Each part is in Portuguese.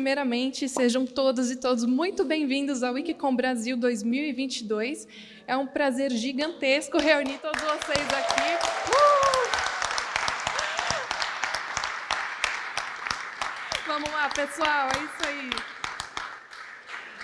primeiramente, sejam todas e todos muito bem-vindos ao Wikicom Brasil 2022. É um prazer gigantesco reunir todos vocês aqui. Uh! Vamos lá, pessoal, é isso aí.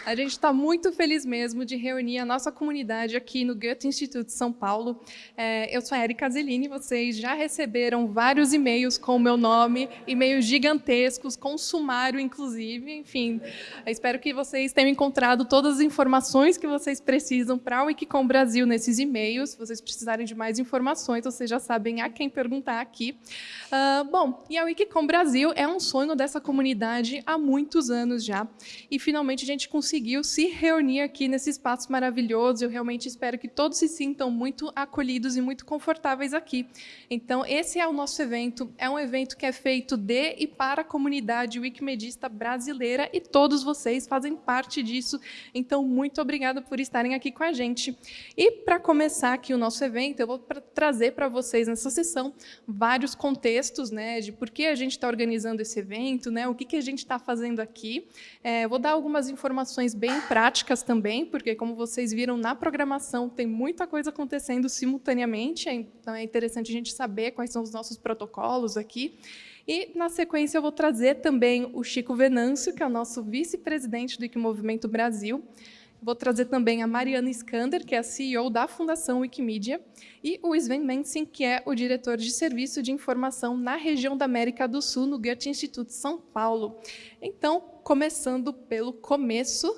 A gente está muito feliz mesmo de reunir a nossa comunidade aqui no Goethe Instituto São Paulo. É, eu sou a Erika Zelini, vocês já receberam vários e-mails com o meu nome, e-mails gigantescos, com sumário, inclusive. Enfim, espero que vocês tenham encontrado todas as informações que vocês precisam para o Wikicom Brasil nesses e-mails. Se vocês precisarem de mais informações, vocês já sabem a quem perguntar aqui. Uh, bom, e a Wikicom Brasil é um sonho dessa comunidade há muitos anos já. E, finalmente, a gente conseguiu conseguiu se reunir aqui nesse espaço maravilhoso. Eu realmente espero que todos se sintam muito acolhidos e muito confortáveis aqui. Então, esse é o nosso evento. É um evento que é feito de e para a comunidade wikimedista brasileira e todos vocês fazem parte disso. Então, muito obrigada por estarem aqui com a gente. E, para começar aqui o nosso evento, eu vou trazer para vocês nessa sessão vários contextos né, de por que a gente está organizando esse evento, né, o que, que a gente está fazendo aqui. É, vou dar algumas informações bem práticas também, porque, como vocês viram na programação, tem muita coisa acontecendo simultaneamente, então é interessante a gente saber quais são os nossos protocolos aqui. E, na sequência, eu vou trazer também o Chico Venâncio, que é o nosso vice-presidente do Wikimovimento Brasil. Vou trazer também a Mariana Skander, que é a CEO da Fundação Wikimedia, e o Sven Mensin, que é o diretor de Serviço de Informação na região da América do Sul, no Goethe Instituto São Paulo. Então, começando pelo começo,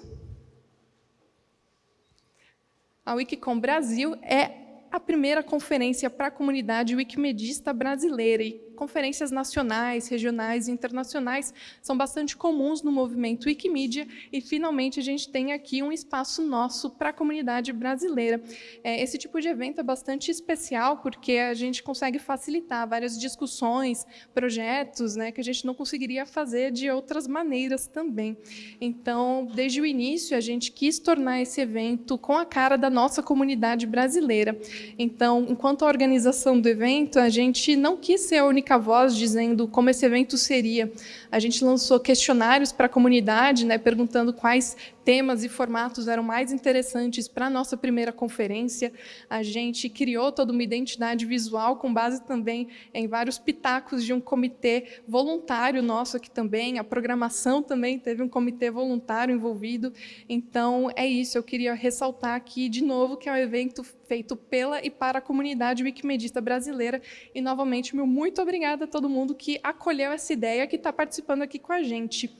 a Wikicom Brasil é a primeira conferência para a comunidade wikimedista brasileira e conferências nacionais, regionais e internacionais são bastante comuns no movimento Wikimedia e, finalmente, a gente tem aqui um espaço nosso para a comunidade brasileira. É, esse tipo de evento é bastante especial porque a gente consegue facilitar várias discussões, projetos né, que a gente não conseguiria fazer de outras maneiras também. Então, desde o início, a gente quis tornar esse evento com a cara da nossa comunidade brasileira. Então, enquanto a organização do evento, a gente não quis ser a única voz dizendo como esse evento seria. A gente lançou questionários para a comunidade, né, perguntando quais temas e formatos eram mais interessantes para a nossa primeira conferência. A gente criou toda uma identidade visual com base também em vários pitacos de um comitê voluntário nosso aqui também. A programação também teve um comitê voluntário envolvido. Então, é isso. Eu queria ressaltar aqui, de novo, que é um evento feito pela e para a comunidade wikimedista brasileira. E, novamente, meu muito obrigada a todo mundo que acolheu essa ideia, que está participando aqui com a gente.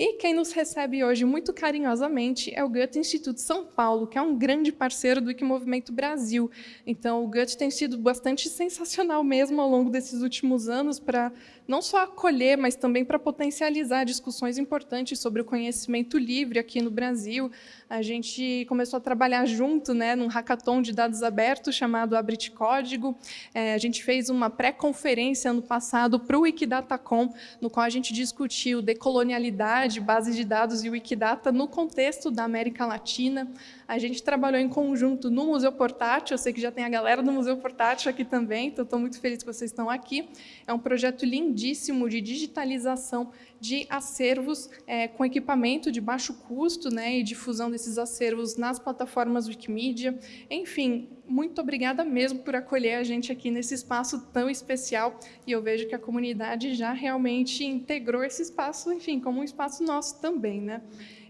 E quem nos recebe hoje muito carinhosamente é o Goethe Instituto São Paulo, que é um grande parceiro do Wikimovimento Brasil. Então, o Goethe tem sido bastante sensacional mesmo ao longo desses últimos anos para não só acolher, mas também para potencializar discussões importantes sobre o conhecimento livre aqui no Brasil. A gente começou a trabalhar junto né, num hackathon de dados abertos chamado Abrit Código. É, a gente fez uma pré-conferência ano passado para o Wikidatacom, no qual a gente discutiu decolonialidade, base de dados e Wikidata no contexto da América Latina. A gente trabalhou em conjunto no Museu Portátil, eu sei que já tem a galera do Museu Portátil aqui também, então estou muito feliz que vocês estão aqui. É um projeto lindíssimo de digitalização de acervos é, com equipamento de baixo custo né, e difusão desses acervos nas plataformas Wikimedia. Enfim, muito obrigada mesmo por acolher a gente aqui nesse espaço tão especial e eu vejo que a comunidade já realmente integrou esse espaço, enfim, como um espaço nosso também. Né?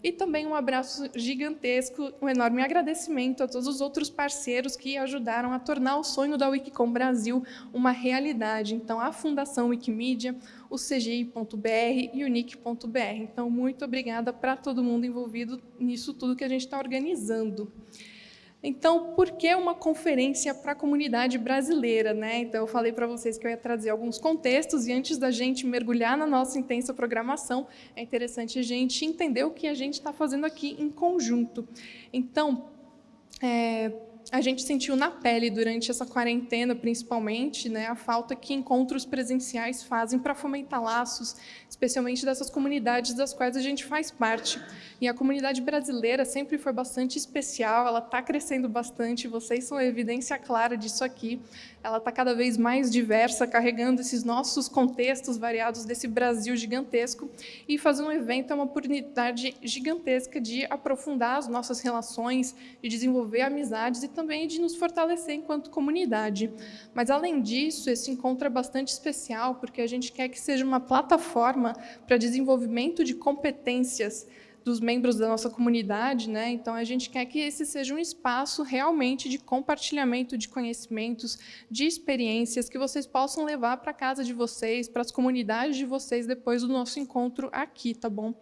E também um abraço gigantesco, um enorme agradecimento a todos os outros parceiros que ajudaram a tornar o sonho da Wikicom Brasil uma realidade. Então, a Fundação Wikimedia, o CGI.br e o NIC.br. Então, muito obrigada para todo mundo envolvido nisso tudo que a gente está organizando. Então, por que uma conferência para a comunidade brasileira? Né? Então, eu falei para vocês que eu ia trazer alguns contextos, e antes da gente mergulhar na nossa intensa programação, é interessante a gente entender o que a gente está fazendo aqui em conjunto. Então, é, a gente sentiu na pele durante essa quarentena, principalmente, né, a falta que encontros presenciais fazem para fomentar laços, especialmente dessas comunidades das quais a gente faz parte. E a comunidade brasileira sempre foi bastante especial, ela está crescendo bastante, vocês são a evidência clara disso aqui. Ela está cada vez mais diversa, carregando esses nossos contextos variados desse Brasil gigantesco. E fazer um evento é uma oportunidade gigantesca de aprofundar as nossas relações, de desenvolver amizades e também de nos fortalecer enquanto comunidade. Mas, além disso, esse encontro é bastante especial, porque a gente quer que seja uma plataforma para desenvolvimento de competências dos membros da nossa comunidade, né? Então a gente quer que esse seja um espaço realmente de compartilhamento de conhecimentos, de experiências que vocês possam levar para casa de vocês, para as comunidades de vocês depois do nosso encontro aqui, tá bom?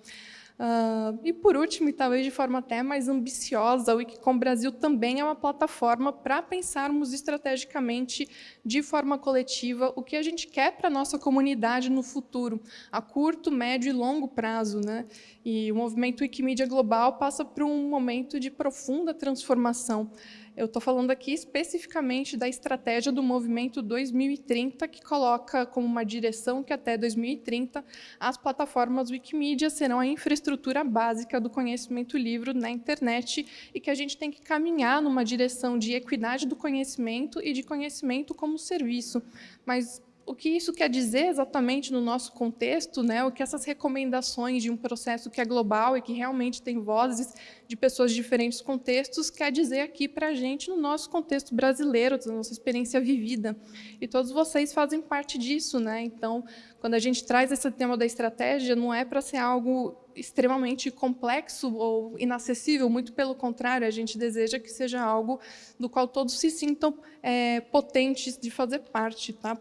Uh, e, por último, e talvez de forma até mais ambiciosa, o Wikicom Brasil também é uma plataforma para pensarmos estrategicamente, de forma coletiva, o que a gente quer para a nossa comunidade no futuro, a curto, médio e longo prazo. Né? E o movimento Wikimedia Global passa por um momento de profunda transformação. Eu estou falando aqui especificamente da estratégia do Movimento 2030, que coloca como uma direção que até 2030 as plataformas Wikimedia serão a infraestrutura básica do conhecimento livre na internet e que a gente tem que caminhar numa direção de equidade do conhecimento e de conhecimento como serviço. Mas o que isso quer dizer exatamente no nosso contexto, né? o que essas recomendações de um processo que é global e que realmente tem vozes de pessoas de diferentes contextos, quer dizer aqui para a gente no nosso contexto brasileiro, da nossa experiência vivida. E todos vocês fazem parte disso. Né? Então, quando a gente traz esse tema da estratégia, não é para ser algo extremamente complexo ou inacessível, muito pelo contrário, a gente deseja que seja algo do qual todos se sintam é, potentes de fazer parte. Tá?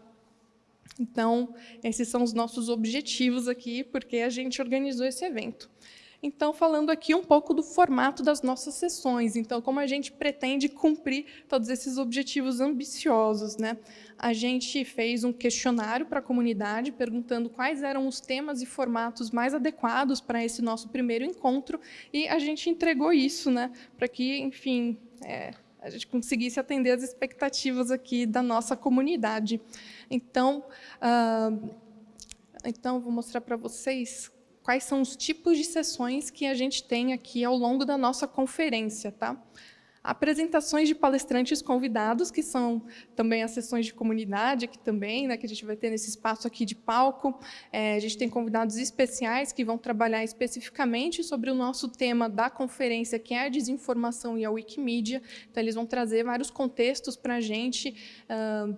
Então, esses são os nossos objetivos aqui, porque a gente organizou esse evento. Então, falando aqui um pouco do formato das nossas sessões. Então, como a gente pretende cumprir todos esses objetivos ambiciosos. Né? A gente fez um questionário para a comunidade, perguntando quais eram os temas e formatos mais adequados para esse nosso primeiro encontro, e a gente entregou isso, né? para que, enfim, é, a gente conseguisse atender as expectativas aqui da nossa comunidade. Então, uh, então vou mostrar para vocês quais são os tipos de sessões que a gente tem aqui ao longo da nossa conferência. Tá? Apresentações de palestrantes convidados, que são também as sessões de comunidade, aqui também, né, que a gente vai ter nesse espaço aqui de palco. É, a gente tem convidados especiais que vão trabalhar especificamente sobre o nosso tema da conferência, que é a desinformação e a Wikimedia. Então, eles vão trazer vários contextos para a gente, uh,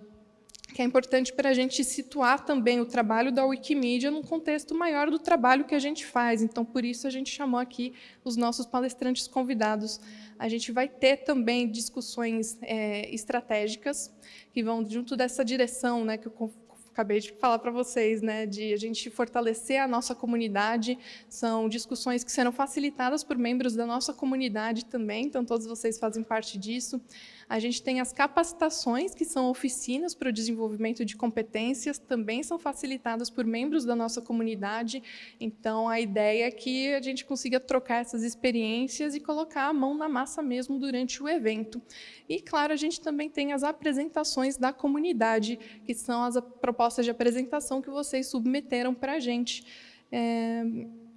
que é importante para a gente situar também o trabalho da Wikimedia num contexto maior do trabalho que a gente faz. Então, por isso, a gente chamou aqui os nossos palestrantes convidados. A gente vai ter também discussões é, estratégicas que vão junto dessa direção né, que eu acabei de falar para vocês, né, de a gente fortalecer a nossa comunidade. São discussões que serão facilitadas por membros da nossa comunidade também, então todos vocês fazem parte disso. A gente tem as capacitações, que são oficinas para o desenvolvimento de competências, também são facilitadas por membros da nossa comunidade. Então, a ideia é que a gente consiga trocar essas experiências e colocar a mão na massa mesmo durante o evento. E, claro, a gente também tem as apresentações da comunidade, que são as propostas de apresentação que vocês submeteram para a gente. É,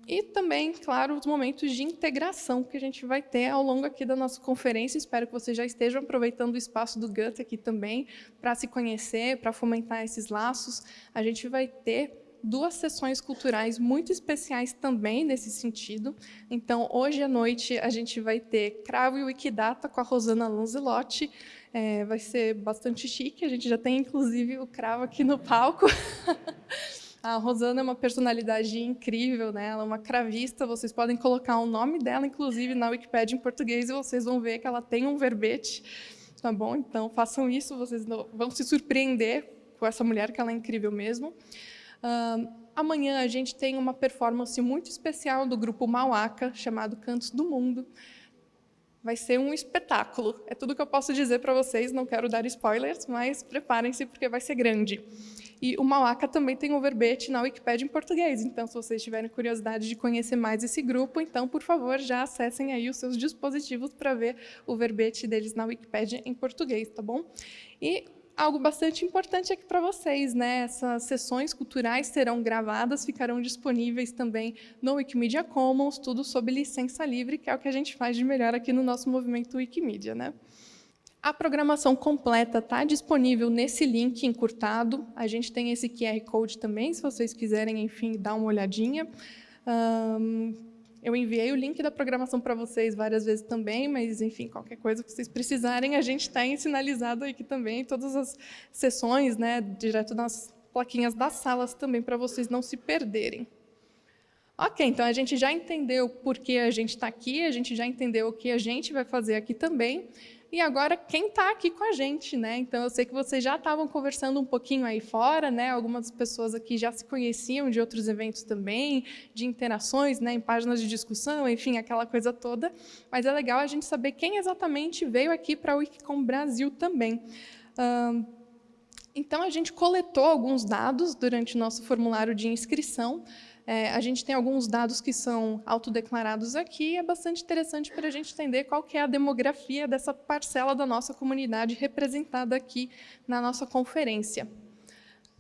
e também, claro, os momentos de integração que a gente vai ter ao longo aqui da nossa conferência. Espero que vocês já estejam aproveitando o espaço do GUT aqui também para se conhecer, para fomentar esses laços. A gente vai ter duas sessões culturais muito especiais também nesse sentido. Então, hoje à noite, a gente vai ter Cravo e Wikidata com a Rosana Lanzelotti. É, vai ser bastante chique, a gente já tem, inclusive, o Cravo aqui no palco. A Rosana é uma personalidade incrível, né? ela é uma cravista, vocês podem colocar o nome dela, inclusive, na Wikipédia em português, e vocês vão ver que ela tem um verbete. Tá bom? Então, façam isso, vocês vão se surpreender com essa mulher, que ela é incrível mesmo. Uh, amanhã a gente tem uma performance muito especial do grupo Mauaca, chamado Cantos do Mundo. Vai ser um espetáculo. É tudo que eu posso dizer para vocês, não quero dar spoilers, mas preparem-se porque vai ser grande. E o Mauaca também tem um verbete na Wikipédia em português. Então, se vocês tiverem curiosidade de conhecer mais esse grupo, então, por favor, já acessem aí os seus dispositivos para ver o verbete deles na Wikipédia em português, tá bom? E algo bastante importante aqui para vocês, né? Essas sessões culturais serão gravadas, ficarão disponíveis também no Wikimedia Commons, tudo sob licença livre, que é o que a gente faz de melhor aqui no nosso movimento Wikimedia, né? A programação completa está disponível nesse link encurtado. A gente tem esse QR Code também, se vocês quiserem, enfim, dar uma olhadinha. Um, eu enviei o link da programação para vocês várias vezes também, mas, enfim, qualquer coisa que vocês precisarem, a gente tem sinalizado aqui também, todas as sessões, né, direto nas plaquinhas das salas também, para vocês não se perderem. Ok, então a gente já entendeu por que a gente está aqui, a gente já entendeu o que a gente vai fazer aqui também e agora quem está aqui com a gente, né? Então eu sei que vocês já estavam conversando um pouquinho aí fora, né? Algumas pessoas aqui já se conheciam de outros eventos também, de interações, né? Em páginas de discussão, enfim, aquela coisa toda. Mas é legal a gente saber quem exatamente veio aqui para o Wikicom Brasil também. então a gente coletou alguns dados durante o nosso formulário de inscrição. É, a gente tem alguns dados que são autodeclarados aqui, é bastante interessante para a gente entender qual que é a demografia dessa parcela da nossa comunidade representada aqui na nossa conferência.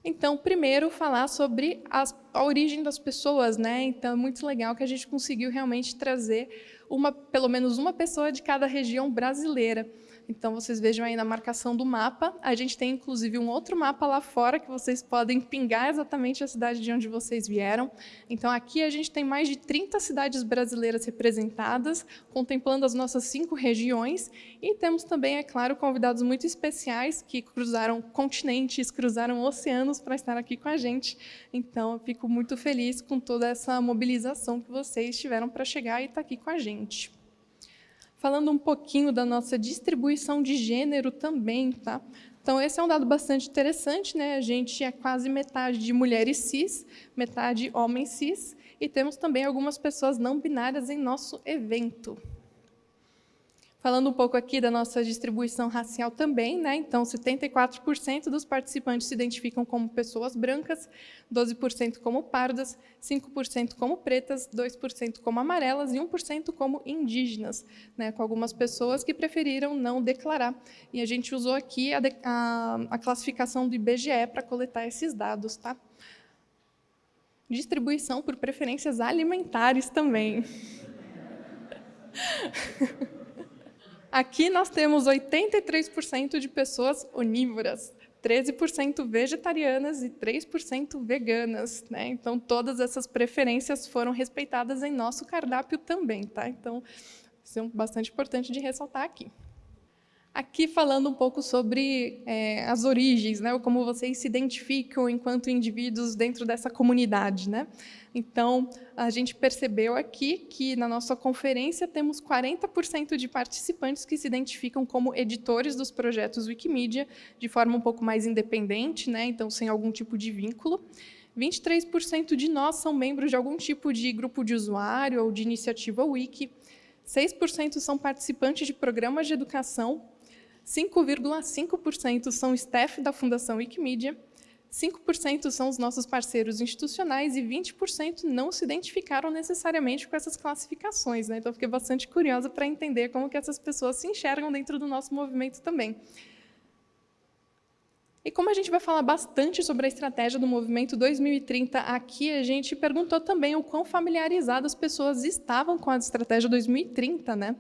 Então, primeiro, falar sobre as, a origem das pessoas. Né? Então, é muito legal que a gente conseguiu realmente trazer uma, pelo menos uma pessoa de cada região brasileira. Então, vocês vejam aí na marcação do mapa. A gente tem, inclusive, um outro mapa lá fora que vocês podem pingar exatamente a cidade de onde vocês vieram. Então, aqui a gente tem mais de 30 cidades brasileiras representadas, contemplando as nossas cinco regiões. E temos também, é claro, convidados muito especiais que cruzaram continentes, cruzaram oceanos para estar aqui com a gente. Então, eu fico muito feliz com toda essa mobilização que vocês tiveram para chegar e estar aqui com a gente falando um pouquinho da nossa distribuição de gênero também. Tá? Então, esse é um dado bastante interessante. Né? A gente é quase metade de mulheres cis, metade homens cis, e temos também algumas pessoas não binárias em nosso evento. Falando um pouco aqui da nossa distribuição racial também, né? então 74% dos participantes se identificam como pessoas brancas, 12% como pardas, 5% como pretas, 2% como amarelas e 1% como indígenas, né? com algumas pessoas que preferiram não declarar. E a gente usou aqui a, a, a classificação do IBGE para coletar esses dados. Tá? Distribuição por preferências alimentares também. Aqui nós temos 83% de pessoas onívoras, 13% vegetarianas e 3% veganas. Né? Então, todas essas preferências foram respeitadas em nosso cardápio também. Tá? Então, isso é bastante importante de ressaltar aqui. Aqui falando um pouco sobre é, as origens, né, como vocês se identificam enquanto indivíduos dentro dessa comunidade. Né? Então, a gente percebeu aqui que na nossa conferência temos 40% de participantes que se identificam como editores dos projetos Wikimedia, de forma um pouco mais independente, né, então sem algum tipo de vínculo. 23% de nós são membros de algum tipo de grupo de usuário ou de iniciativa Wiki. 6% são participantes de programas de educação 5,5% são staff da Fundação Wikimedia, 5% são os nossos parceiros institucionais e 20% não se identificaram necessariamente com essas classificações. Né? Então, fiquei bastante curiosa para entender como que essas pessoas se enxergam dentro do nosso movimento também. E como a gente vai falar bastante sobre a estratégia do Movimento 2030 aqui, a gente perguntou também o quão familiarizadas as pessoas estavam com a estratégia 2030. Né?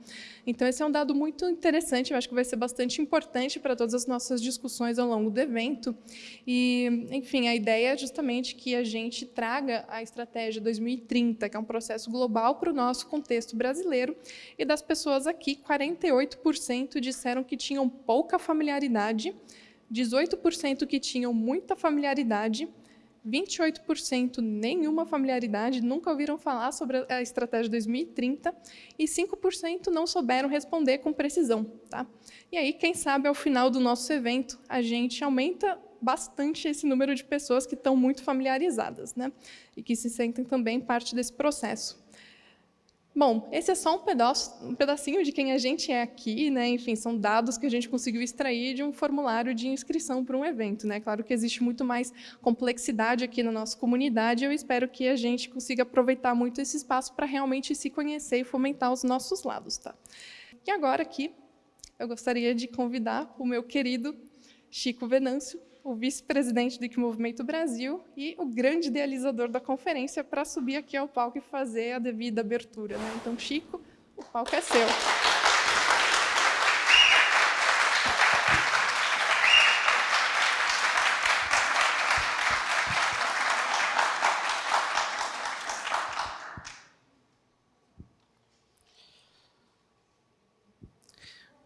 Então, esse é um dado muito interessante, eu acho que vai ser bastante importante para todas as nossas discussões ao longo do evento. E, enfim, a ideia é justamente que a gente traga a estratégia 2030, que é um processo global para o nosso contexto brasileiro, e das pessoas aqui, 48% disseram que tinham pouca familiaridade 18% que tinham muita familiaridade, 28% nenhuma familiaridade, nunca ouviram falar sobre a estratégia 2030 e 5% não souberam responder com precisão. Tá? E aí, quem sabe, ao final do nosso evento, a gente aumenta bastante esse número de pessoas que estão muito familiarizadas né? e que se sentem também parte desse processo. Bom, esse é só um, pedaço, um pedacinho de quem a gente é aqui, né? Enfim, são dados que a gente conseguiu extrair de um formulário de inscrição para um evento, né? Claro que existe muito mais complexidade aqui na nossa comunidade. Eu espero que a gente consiga aproveitar muito esse espaço para realmente se conhecer e fomentar os nossos lados, tá? E agora aqui eu gostaria de convidar o meu querido Chico Venâncio o vice-presidente do Movimento Brasil e o grande idealizador da conferência para subir aqui ao palco e fazer a devida abertura. Né? Então, Chico, o palco é seu.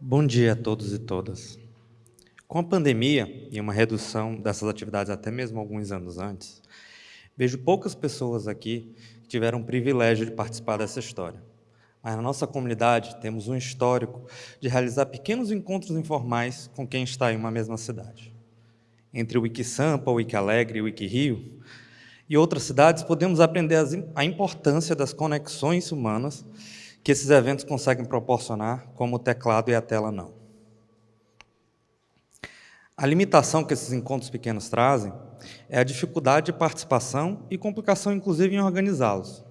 Bom dia a todos e todas. Com a pandemia e uma redução dessas atividades até mesmo alguns anos antes, vejo poucas pessoas aqui que tiveram o privilégio de participar dessa história. Mas na nossa comunidade temos um histórico de realizar pequenos encontros informais com quem está em uma mesma cidade. Entre o Wikisampa, o Wikialegre e o Wikirio, e outras cidades, podemos aprender a importância das conexões humanas que esses eventos conseguem proporcionar, como o teclado e a tela não. A limitação que esses encontros pequenos trazem é a dificuldade de participação e complicação, inclusive, em organizá-los.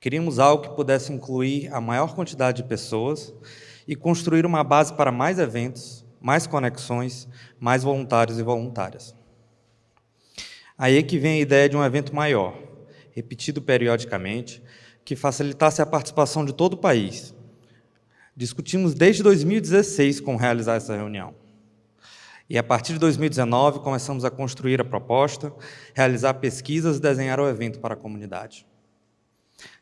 Queríamos algo que pudesse incluir a maior quantidade de pessoas e construir uma base para mais eventos, mais conexões, mais voluntários e voluntárias. Aí é que vem a ideia de um evento maior, repetido periodicamente, que facilitasse a participação de todo o país. Discutimos desde 2016 como realizar essa reunião. E a partir de 2019 começamos a construir a proposta, realizar pesquisas e desenhar o evento para a comunidade.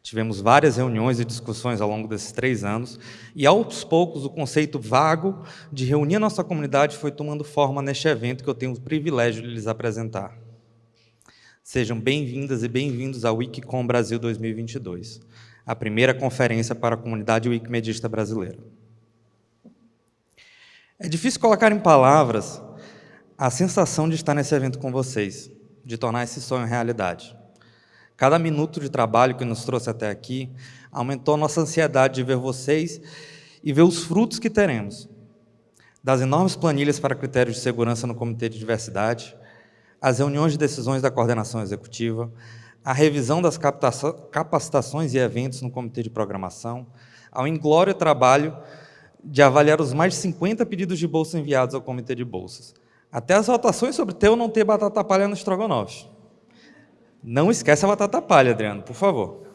Tivemos várias reuniões e discussões ao longo desses três anos, e aos poucos o conceito vago de reunir a nossa comunidade foi tomando forma neste evento que eu tenho o privilégio de lhes apresentar. Sejam bem-vindas e bem-vindos ao Wikicom Brasil 2022, a primeira conferência para a comunidade wikimedista brasileira. É difícil colocar em palavras a sensação de estar nesse evento com vocês, de tornar esse sonho realidade. Cada minuto de trabalho que nos trouxe até aqui aumentou nossa ansiedade de ver vocês e ver os frutos que teremos. Das enormes planilhas para critérios de segurança no Comitê de Diversidade, as reuniões de decisões da coordenação executiva, a revisão das capacitações e eventos no Comitê de Programação, ao inglório trabalho de avaliar os mais de 50 pedidos de bolsa enviados ao Comitê de Bolsas. Até as votações sobre ter ou não ter batata palha no estrogonofe. Não esquece a batata palha, Adriano, por favor.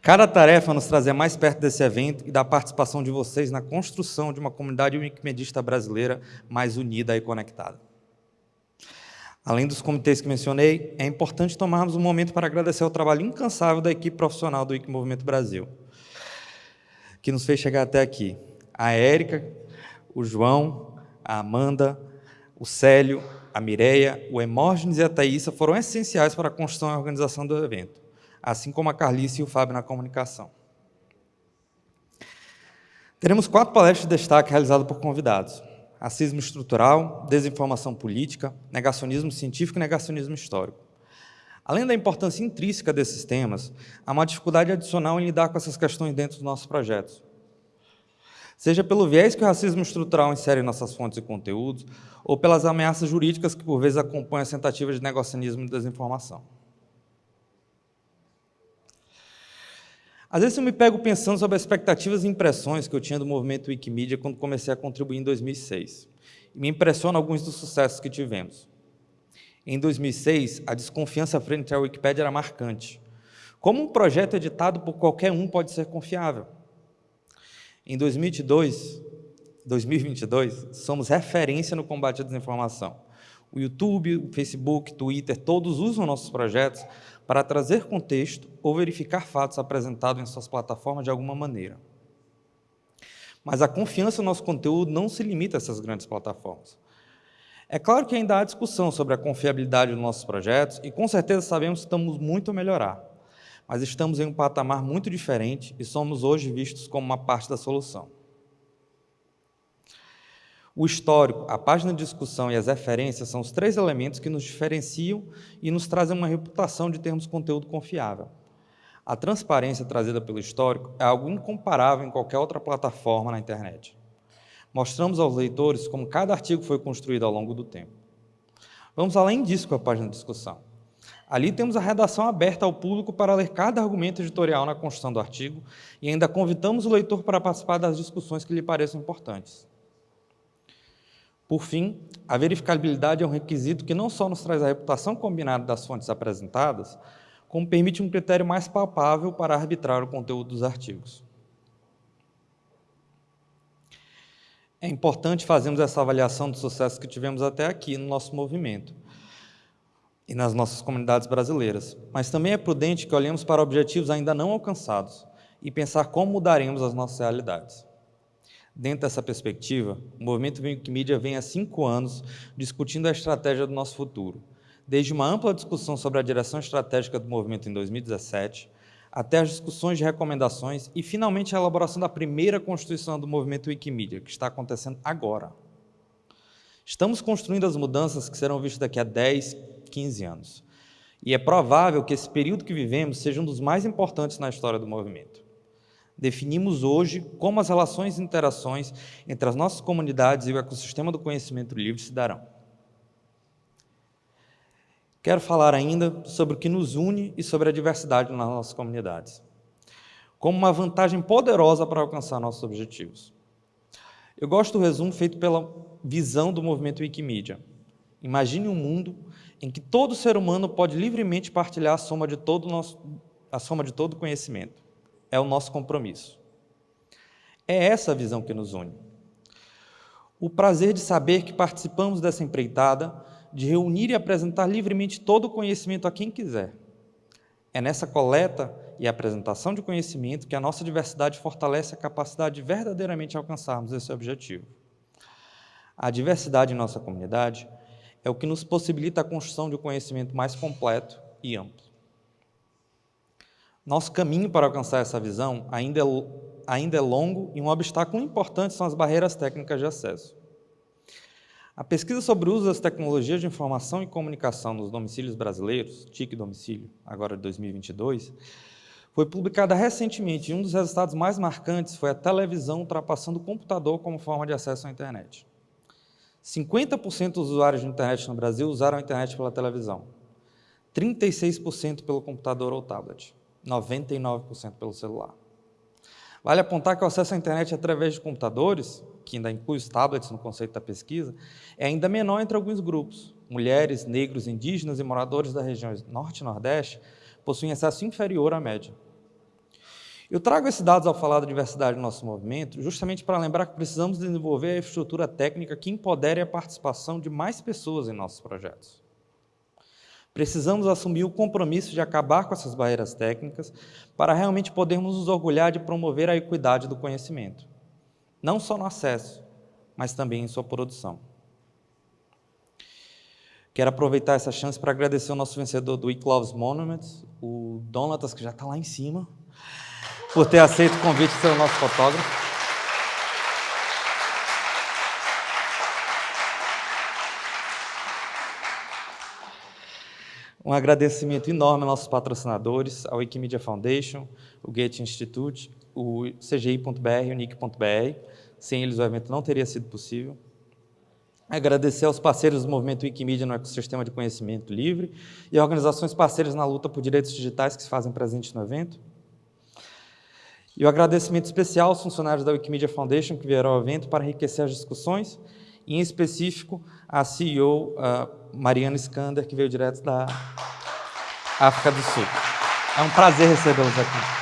Cada tarefa nos trazer mais perto desse evento e da participação de vocês na construção de uma comunidade wikimedista brasileira mais unida e conectada. Além dos comitês que mencionei, é importante tomarmos um momento para agradecer o trabalho incansável da equipe profissional do Wikimovimento Brasil que nos fez chegar até aqui. A Érica, o João, a Amanda, o Célio, a Mireia, o Emógenes e a Thaísa foram essenciais para a construção e organização do evento, assim como a Carlice e o Fábio na comunicação. Teremos quatro palestras de destaque realizadas por convidados. Racismo estrutural, desinformação política, negacionismo científico e negacionismo histórico. Além da importância intrínseca desses temas, há uma dificuldade adicional em lidar com essas questões dentro dos nossos projetos. Seja pelo viés que o racismo estrutural insere em nossas fontes e conteúdos, ou pelas ameaças jurídicas que, por vezes, acompanham as tentativas de negacionismo e desinformação. Às vezes eu me pego pensando sobre as expectativas e impressões que eu tinha do movimento Wikimedia quando comecei a contribuir em 2006. E me impressiona alguns dos sucessos que tivemos. Em 2006, a desconfiança frente à Wikipédia era marcante. Como um projeto editado por qualquer um pode ser confiável? Em 2022, 2022, somos referência no combate à desinformação. O YouTube, o Facebook, Twitter, todos usam nossos projetos para trazer contexto ou verificar fatos apresentados em suas plataformas de alguma maneira. Mas a confiança no nosso conteúdo não se limita a essas grandes plataformas. É claro que ainda há discussão sobre a confiabilidade dos nossos projetos e com certeza sabemos que estamos muito a melhorar, mas estamos em um patamar muito diferente e somos hoje vistos como uma parte da solução. O histórico, a página de discussão e as referências são os três elementos que nos diferenciam e nos trazem uma reputação de termos conteúdo confiável. A transparência trazida pelo histórico é algo incomparável em qualquer outra plataforma na internet. Mostramos aos leitores como cada artigo foi construído ao longo do tempo. Vamos além disso com a página de discussão. Ali temos a redação aberta ao público para ler cada argumento editorial na construção do artigo e ainda convidamos o leitor para participar das discussões que lhe pareçam importantes. Por fim, a verificabilidade é um requisito que não só nos traz a reputação combinada das fontes apresentadas, como permite um critério mais palpável para arbitrar o conteúdo dos artigos. É importante fazermos essa avaliação do sucesso que tivemos até aqui no nosso movimento e nas nossas comunidades brasileiras, mas também é prudente que olhemos para objetivos ainda não alcançados e pensar como mudaremos as nossas realidades. Dentro dessa perspectiva, o movimento Wikimedia vem há cinco anos discutindo a estratégia do nosso futuro, desde uma ampla discussão sobre a direção estratégica do movimento em 2017, até as discussões de recomendações e, finalmente, a elaboração da primeira constituição do movimento Wikimedia, que está acontecendo agora. Estamos construindo as mudanças que serão vistas daqui a 10, 15 anos. E é provável que esse período que vivemos seja um dos mais importantes na história do movimento. Definimos hoje como as relações e interações entre as nossas comunidades e o ecossistema do conhecimento livre se darão. Quero falar ainda sobre o que nos une e sobre a diversidade nas nossas comunidades, como uma vantagem poderosa para alcançar nossos objetivos. Eu gosto do resumo feito pela visão do movimento Wikimedia. Imagine um mundo em que todo ser humano pode livremente partilhar a soma de todo nosso, a soma de todo conhecimento. É o nosso compromisso. É essa a visão que nos une. O prazer de saber que participamos dessa empreitada de reunir e apresentar livremente todo o conhecimento a quem quiser. É nessa coleta e apresentação de conhecimento que a nossa diversidade fortalece a capacidade de verdadeiramente alcançarmos esse objetivo. A diversidade em nossa comunidade é o que nos possibilita a construção de um conhecimento mais completo e amplo. Nosso caminho para alcançar essa visão ainda é, ainda é longo e um obstáculo importante são as barreiras técnicas de acesso. A pesquisa sobre o uso das tecnologias de informação e comunicação nos domicílios brasileiros, TIC Domicílio, agora de 2022, foi publicada recentemente e um dos resultados mais marcantes foi a televisão ultrapassando o computador como forma de acesso à internet. 50% dos usuários de internet no Brasil usaram a internet pela televisão, 36% pelo computador ou tablet, 99% pelo celular. Vale apontar que o acesso à internet através de computadores que ainda inclui os tablets no conceito da pesquisa, é ainda menor entre alguns grupos. Mulheres, negros, indígenas e moradores das regiões Norte e Nordeste possuem acesso inferior à média. Eu trago esses dados ao falar da diversidade do nosso movimento, justamente para lembrar que precisamos desenvolver a infraestrutura técnica que empodere a participação de mais pessoas em nossos projetos. Precisamos assumir o compromisso de acabar com essas barreiras técnicas para realmente podermos nos orgulhar de promover a equidade do conhecimento não só no acesso, mas também em sua produção. Quero aproveitar essa chance para agradecer o nosso vencedor do Week Loves Monuments, o Donatas, que já está lá em cima, por ter aceito o convite de ser o nosso fotógrafo. Um agradecimento enorme aos nossos patrocinadores, ao Wikimedia Foundation, o Goethe Institute, o CGI.br e o NIC.br. Sem eles, o evento não teria sido possível. Agradecer aos parceiros do movimento Wikimedia no ecossistema de conhecimento livre e organizações parceiras na luta por direitos digitais que se fazem presentes no evento. E o agradecimento especial aos funcionários da Wikimedia Foundation que vieram ao evento para enriquecer as discussões, e em específico a CEO a Mariana Skander, que veio direto da África do Sul. É um prazer recebê-los aqui.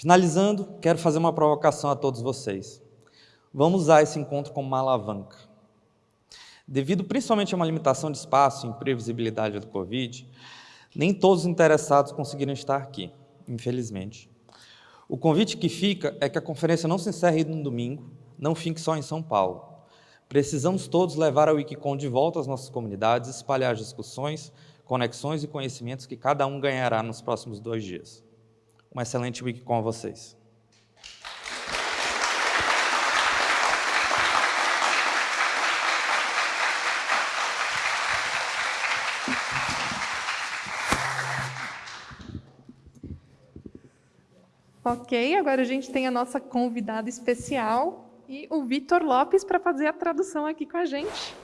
Finalizando, quero fazer uma provocação a todos vocês. Vamos usar esse encontro como uma alavanca. Devido principalmente a uma limitação de espaço e imprevisibilidade do Covid, nem todos os interessados conseguiram estar aqui, infelizmente. O convite que fica é que a conferência não se encerre no domingo, não fique só em São Paulo. Precisamos todos levar a Wikicon de volta às nossas comunidades, espalhar discussões, conexões e conhecimentos que cada um ganhará nos próximos dois dias uma excelente week com vocês. Ok, agora a gente tem a nossa convidada especial e o Vitor Lopes para fazer a tradução aqui com a gente.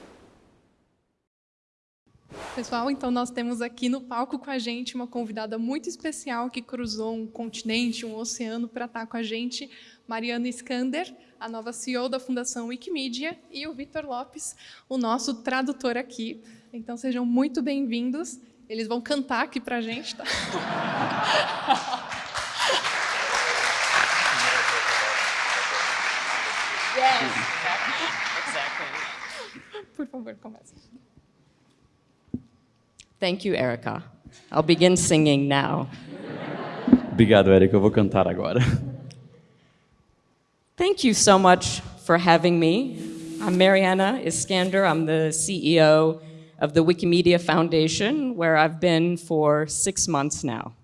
Pessoal, então nós temos aqui no palco com a gente uma convidada muito especial que cruzou um continente, um oceano para estar com a gente, Mariana Skander, a nova CEO da Fundação Wikimedia, e o Vitor Lopes, o nosso tradutor aqui. Então sejam muito bem-vindos. Eles vão cantar aqui para a gente, tá? Yes, exactly. Por favor, comece. Thank you, Erica. I'll begin singing now. Obrigado, Erica. Eu vou cantar agora. Thank you so much for having me. I'm Mariana Iskander. I'm the CEO of the Wikimedia Foundation, where I've been for six months now.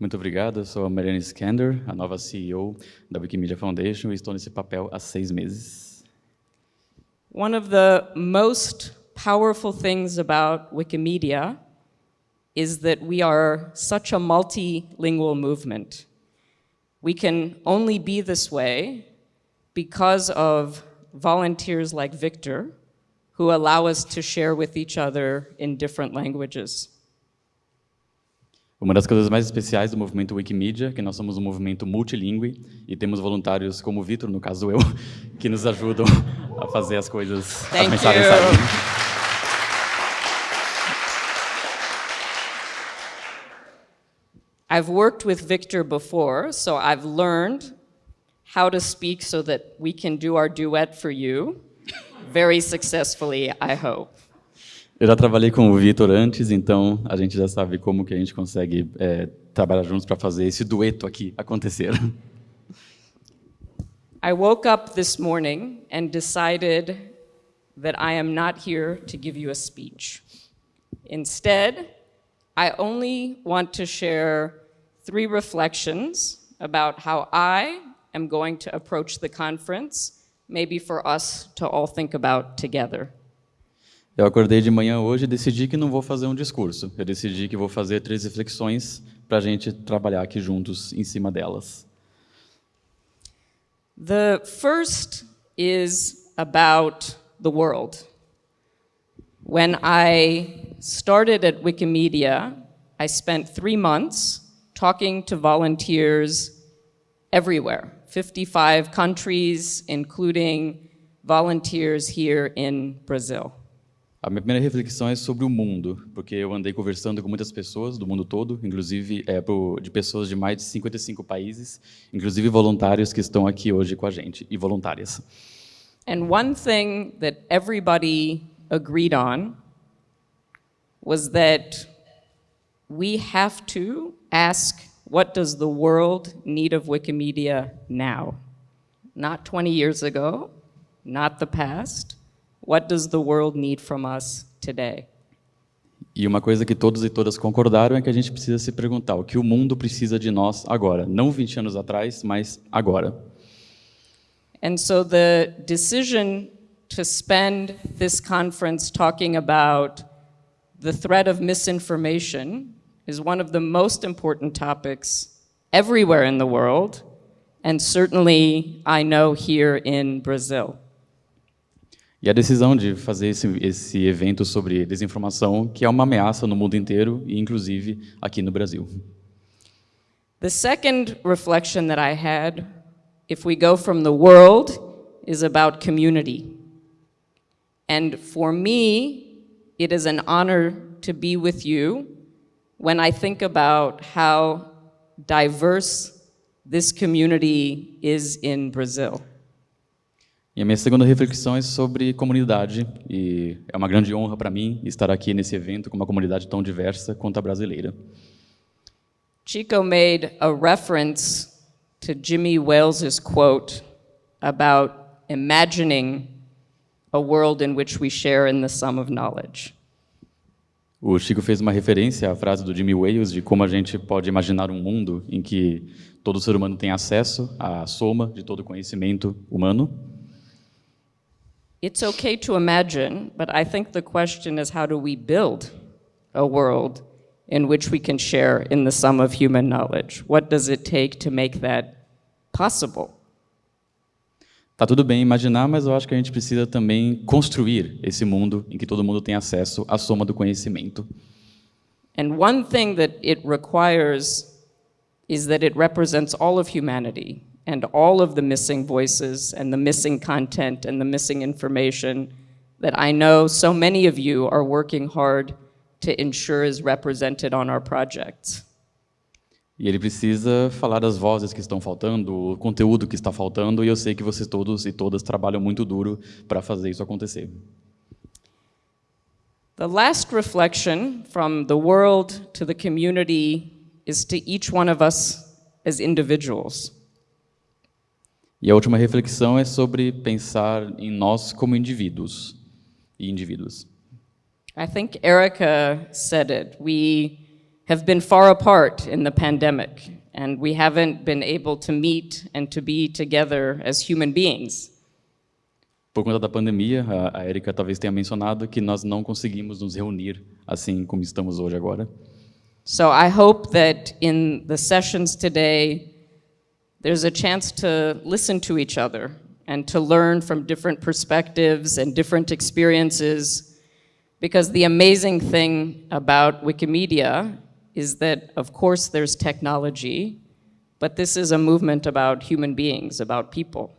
Muito obrigado. Eu sou a Mariana Skander, a nova CEO da Wikimedia Foundation, e estou nesse papel há seis meses. One of the most powerful things about Wikimedia is that we are such a multilingual movement. We can only be this way because of volunteers like Victor, who allow us to share with each other in different languages. Uma das coisas mais especiais do movimento Wikimedia que nós somos um movimento multilingüe e temos voluntários como o Vitor, no caso eu, que nos ajudam a fazer as coisas, Thank as mensagens you. saírem. I've worked with Victor before, so I've learned how to speak so that we can do our duet for you very successfully, I hope. Eu já trabalhei com o Vitor antes, então a gente já sabe como que a gente consegue é, trabalhar juntos para fazer esse dueto aqui acontecer. I woke up this morning and decided that I am not here to give you a speech. Instead, I only want to share three reflections about how I am going to approach the conference, maybe for us to all think about together. Eu acordei de manhã hoje e decidi que não vou fazer um discurso. Eu decidi que vou fazer três reflexões para a gente trabalhar aqui juntos em cima delas. The first is about the world. When I started at Wikimedia, I spent three months talking to volunteers everywhere, 55 countries, including volunteers here in Brazil. A minha primeira reflexão é sobre o mundo, porque eu andei conversando com muitas pessoas do mundo todo, inclusive é, pro- de pessoas de mais de 55 países, inclusive voluntários que estão aqui hoje com a gente, e voluntárias. And one thing that everybody agreed on was that we have to ask what does the world need of Wikimedia now? Not 20 years ago, not the past. What does the world need from us today? E uma coisa que todos e todas concordaram é que a gente precisa se perguntar o que o mundo precisa de nós agora, não 20 anos atrás, mas agora. And so the decision to spend this conference talking about the threat of misinformation is one of the most important topics everywhere in the world, and certainly I know here in Brazil. E a decisão de fazer esse, esse evento sobre desinformação, que é uma ameaça no mundo inteiro e inclusive aqui no Brasil. The second reflection that I had, if we go from the world, is about community. And for me, it is an honor to be with you when I think about how diverse this community is in Brazil. E a minha segunda reflexão é sobre comunidade, e é uma grande honra para mim estar aqui nesse evento com uma comunidade tão diversa quanto a brasileira. Chico made a reference to Jimmy Wales's quote about imagining a world in which we share in the sum of knowledge. O Chico fez uma referência à frase do Jimmy Wales de como a gente pode imaginar um mundo em que todo ser humano tem acesso à soma de todo conhecimento humano. It's okay to imagine, but I think the question is how do we build a world in which we can share in the sum of human knowledge? What does it take to make that possible? Tá tudo bem imaginar, mas eu acho que a gente precisa também construir esse mundo em que todo mundo tem acesso à soma do conhecimento. And one thing that it requires is that it represents all of humanity and all of the missing voices and the missing content and the missing information that I know so many of you are working hard to ensure is represented on our projects. E ele precisa falar das vozes que estão faltando, o conteúdo que está faltando, e eu sei que vocês todos e todas trabalham muito duro para fazer isso acontecer. The last reflection from the world to the community is to each one of us as individuals. E a última reflexão é sobre pensar em nós como indivíduos e indivíduos. I think Erica said it. We have been far apart in the pandemic, and we haven't been able to meet and to be together as human beings. Por conta da pandemia, a, Erika talvez tenha mencionado que nós não conseguimos nos reunir assim como estamos hoje agora. So I hope that in the sessions today, there's a chance to listen to each other and to learn from different perspectives and different experiences. Because the amazing thing about Wikimedia is that, of course, there's technology, but this is a movement about human beings, about people.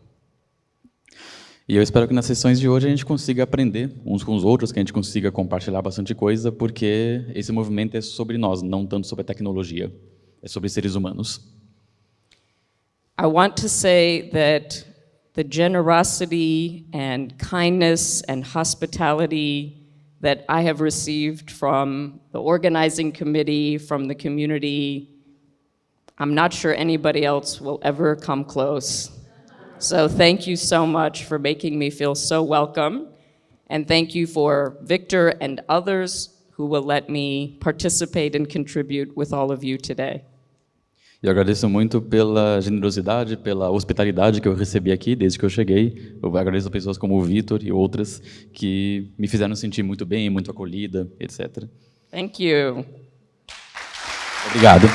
E eu espero que nas sessões de hoje a gente consiga aprender uns com os outros, que a gente consiga compartilhar bastante coisa, porque esse movimento é sobre nós, não tanto sobre a tecnologia, é sobre seres humanos. I want to say that the generosity and kindness and hospitality that I have received from the organizing committee, from the community, I'm not sure anybody else will ever come close. So thank you so much for making me feel so welcome. And thank you for Victor and others who will let me participate and contribute with all of you today. E eu agradeço muito pela generosidade, pela hospitalidade que eu recebi aqui desde que eu cheguei. Eu agradeço a pessoas como o Vitor e outras que me fizeram sentir muito bem, muito acolhida, etc. Thank you. Obrigado.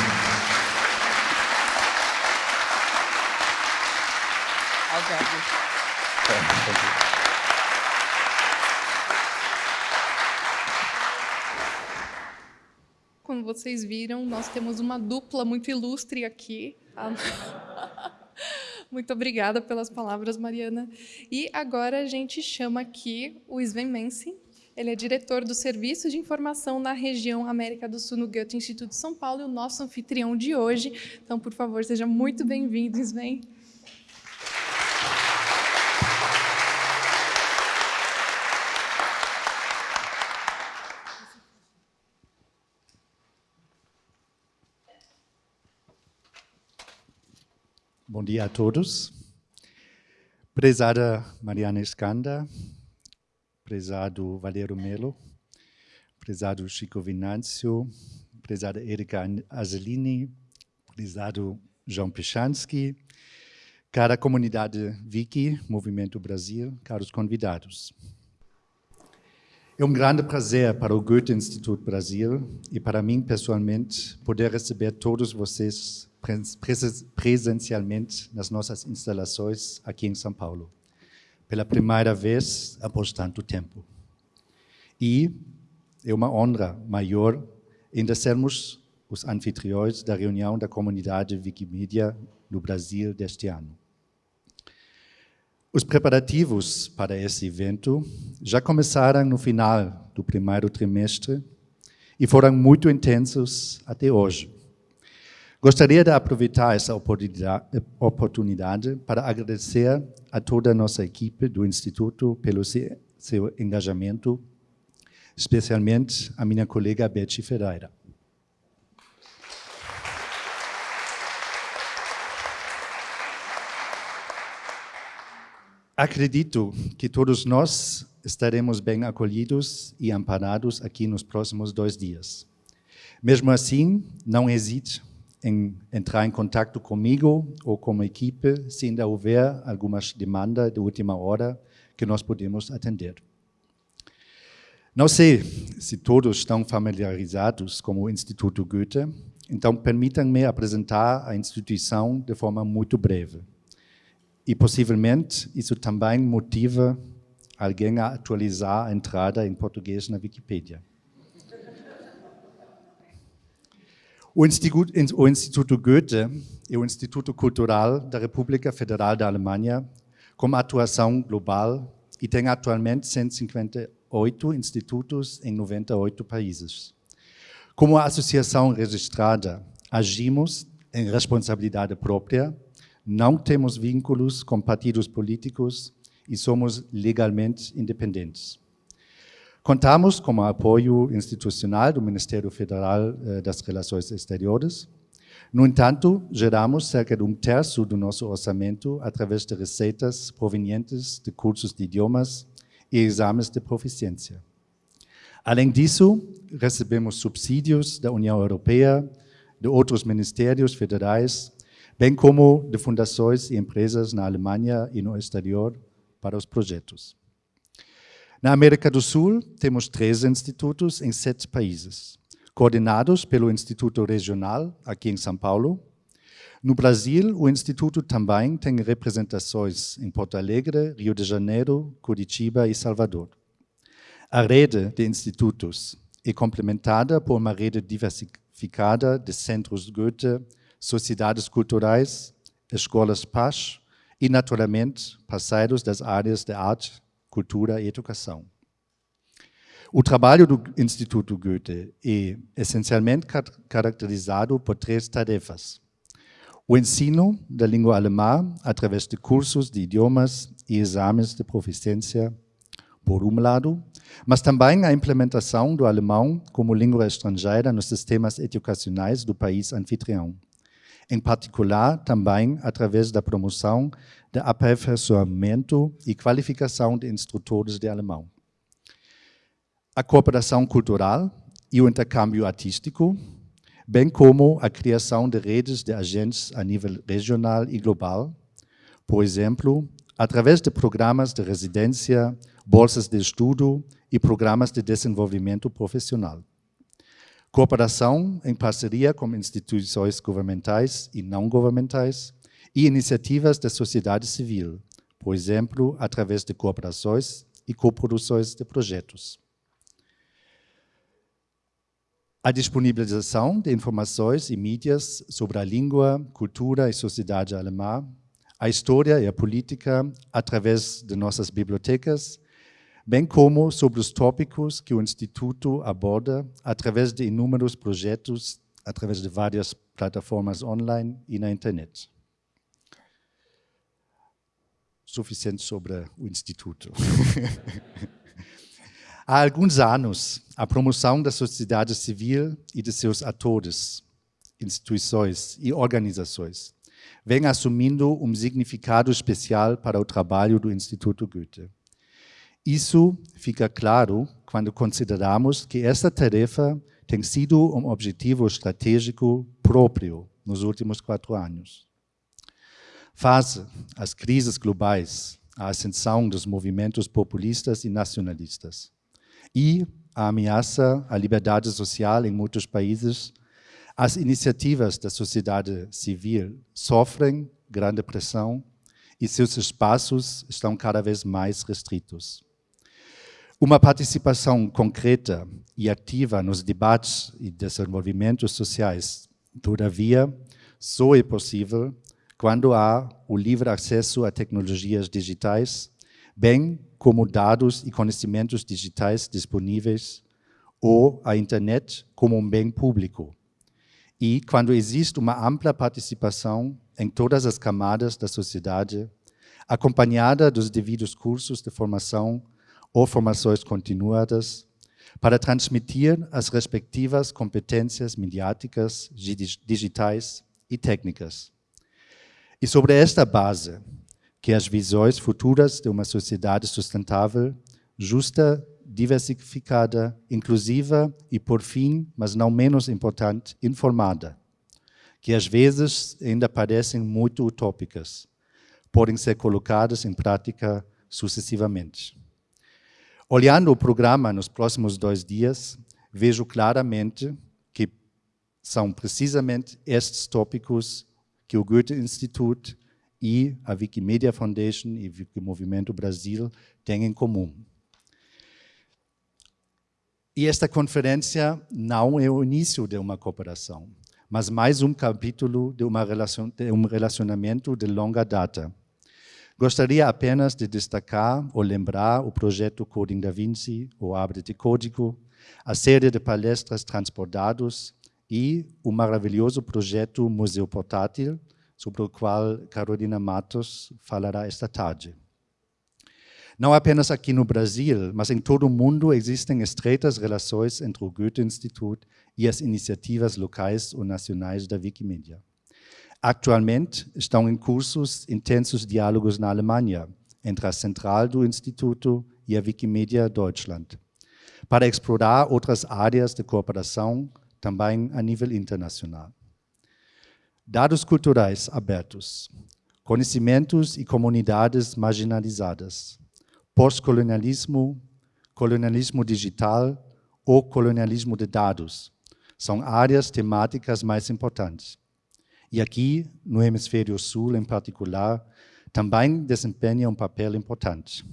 Vocês viram, nós temos uma dupla muito ilustre aqui. Muito obrigada pelas palavras, Mariana. E agora a gente chama aqui o Sven Mense. Ele é diretor do Serviço de Informação na região América do Sul no Goethe Instituto de São Paulo e o nosso anfitrião de hoje. Então, por favor, seja muito bem-vindo, Sven. Bom dia a todos. Prezada Mariana Escanda, prezado Valero Melo, prezado Chico Vinâncio, prezada Erika Azelini, prezado João Pichansky, cara comunidade Wiki, Movimento Brasil, caros convidados. É um grande prazer para o Goethe Instituto Brasil e para mim pessoalmente poder receber todos vocês presencialmente nas nossas instalações aqui em São Paulo, pela primeira vez após tanto tempo. E é uma honra maior ainda sermos os anfitriões da reunião da comunidade Wikimedia no Brasil deste ano. Os preparativos para esse evento já começaram no final do primeiro trimestre e foram muito intensos até hoje. Gostaria de aproveitar essa oportunidade para agradecer a toda a nossa equipe do Instituto pelo seu engajamento, especialmente a minha colega Betty Ferreira. Acredito que todos nós estaremos bem acolhidos e amparados aqui nos próximos dois dias. Mesmo assim, não hesite em entrar em contato comigo ou com a equipe se ainda houver algumas demandas de última hora que nós podemos atender. Não sei se todos estão familiarizados com o Instituto Goethe, então permitam-me apresentar a instituição de forma muito breve. E possivelmente isso também motiva alguém a atualizar a entrada em português na Wikipedia. O Instituto, o Instituto Goethe é o Instituto Cultural da República Federal da Alemanha, com atuação global e tem atualmente 158 institutos em 98 países. Como associação registrada, agimos em responsabilidade própria, não temos vínculos com partidos políticos e somos legalmente independentes. Contamos com o apoio institucional do Ministério Federal eh, das Relações Exteriores. No entanto, geramos cerca de um terço do nosso orçamento através de receitas provenientes de cursos de idiomas e exames de proficiência. Além disso, recebemos subsídios da União Europeia, de outros ministérios federais, bem como de fundações e empresas na Alemanha e no exterior para os projetos. Na América do Sul, temos três institutos em sete países, coordenados pelo Instituto Regional, aqui em São Paulo. No Brasil, o Instituto também tem representações em Porto Alegre, Rio de Janeiro, Curitiba e Salvador. A rede de institutos é complementada por uma rede diversificada de centros Goethe, sociedades culturais, escolas PAS e, naturalmente, parceiros das áreas de arte, cultura e educação. O trabalho do Instituto Goethe é essencialmente caracterizado por três tarefas. O ensino da língua alemã através de cursos de idiomas e exames de proficiência, por um lado, mas também a implementação do alemão como língua estrangeira nos sistemas educacionais do país anfitrião. Em particular, também através da promoção de aperfeiçoamento e qualificação de instrutores de alemão. A cooperação cultural e o intercâmbio artístico, bem como a criação de redes de agentes a nível regional e global, por exemplo, através de programas de residência, bolsas de estudo e programas de desenvolvimento profissional. Cooperação em parceria com instituições governamentais e não governamentais, e iniciativas da sociedade civil, por exemplo, através de cooperações e coproduções de projetos. A disponibilização de informações e mídias sobre a língua, cultura e sociedade alemã, a história e a política através de nossas bibliotecas, bem como sobre os tópicos que o Instituto aborda através de inúmeros projetos, através de várias plataformas online e na internet suficiente sobre o Instituto. Há alguns anos, a promoção da sociedade civil e de seus atores, instituições e organizações vem assumindo um significado especial para o trabalho do Instituto Goethe. Isso fica claro quando consideramos que esta tarefa tem sido um objetivo estratégico próprio nos últimos quatro anos. Face às crises globais, à ascensão dos movimentos populistas e nacionalistas e à ameaça à liberdade social em muitos países, as iniciativas da sociedade civil sofrem grande pressão e seus espaços estão cada vez mais restritos. Uma participação concreta e ativa nos debates e desenvolvimentos sociais, todavia, só é possível quando há o livre acesso a tecnologias digitais, bem como dados e conhecimentos digitais disponíveis, ou a internet como um bem público. E quando existe uma ampla participação em todas as camadas da sociedade, acompanhada dos devidos cursos de formação ou formações continuadas, para transmitir as respectivas competências midiáticas, digitais e técnicas. E sobre esta base, que as visões futuras de uma sociedade sustentável, justa, diversificada, inclusiva e, por fim, mas não menos importante, informada, que às vezes ainda parecem muito utópicas, podem ser colocadas em prática sucessivamente. Olhando o programa nos próximos dois dias, vejo claramente que são precisamente estes tópicos que o Goethe-Institut e a Wikimedia Foundation e o Wikimovimento Brasil têm em comum. E esta conferência não é o início de uma cooperação, mas mais um capítulo de, uma relacion, de um relacionamento de longa data. Gostaria apenas de destacar ou lembrar o projeto Coding da Vinci, o Abre de Código, a série de palestras Transportados e o maravilhoso projeto Museu Portátil, sobre o qual Carolina Matos falará esta tarde. Não apenas aqui no Brasil, mas em todo o mundo existem estreitas relações entre o Goethe-Institut e as iniciativas locais ou nacionais da Wikimedia. Atualmente estão em cursos intensos diálogos na Alemanha, entre a central do Instituto e a Wikimedia Deutschland, para explorar outras áreas de cooperação também a nível internacional. Dados culturais abertos, conhecimentos e comunidades marginalizadas, pós-colonialismo, colonialismo digital ou colonialismo de dados. São áreas temáticas mais importantes. E aqui, no hemisfério sul em particular, também desempenha um papel importante.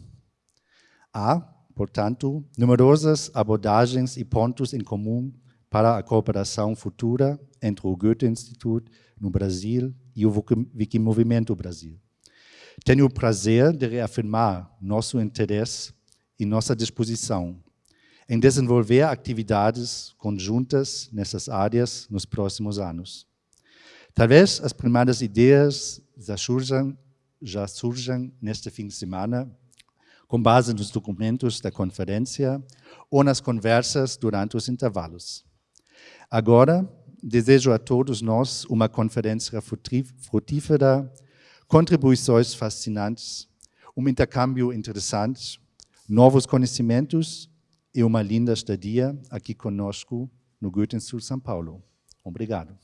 Há, portanto, numerosas abordagens e pontos em comum para a cooperação futura entre o Goethe-Institut no Brasil e o Wikimovimento Brasil. Tenho o prazer de reafirmar nosso interesse e nossa disposição em desenvolver atividades conjuntas nessas áreas nos próximos anos. Talvez as primeiras ideias já surjam, já surjam neste fim de semana, com base nos documentos da conferência ou nas conversas durante os intervalos. Agora, desejo a todos nós uma conferência frutífera, contribuições fascinantes, um intercâmbio interessante, novos conhecimentos e uma linda estadia aqui conosco no Goethe-Institut São Paulo. Obrigado.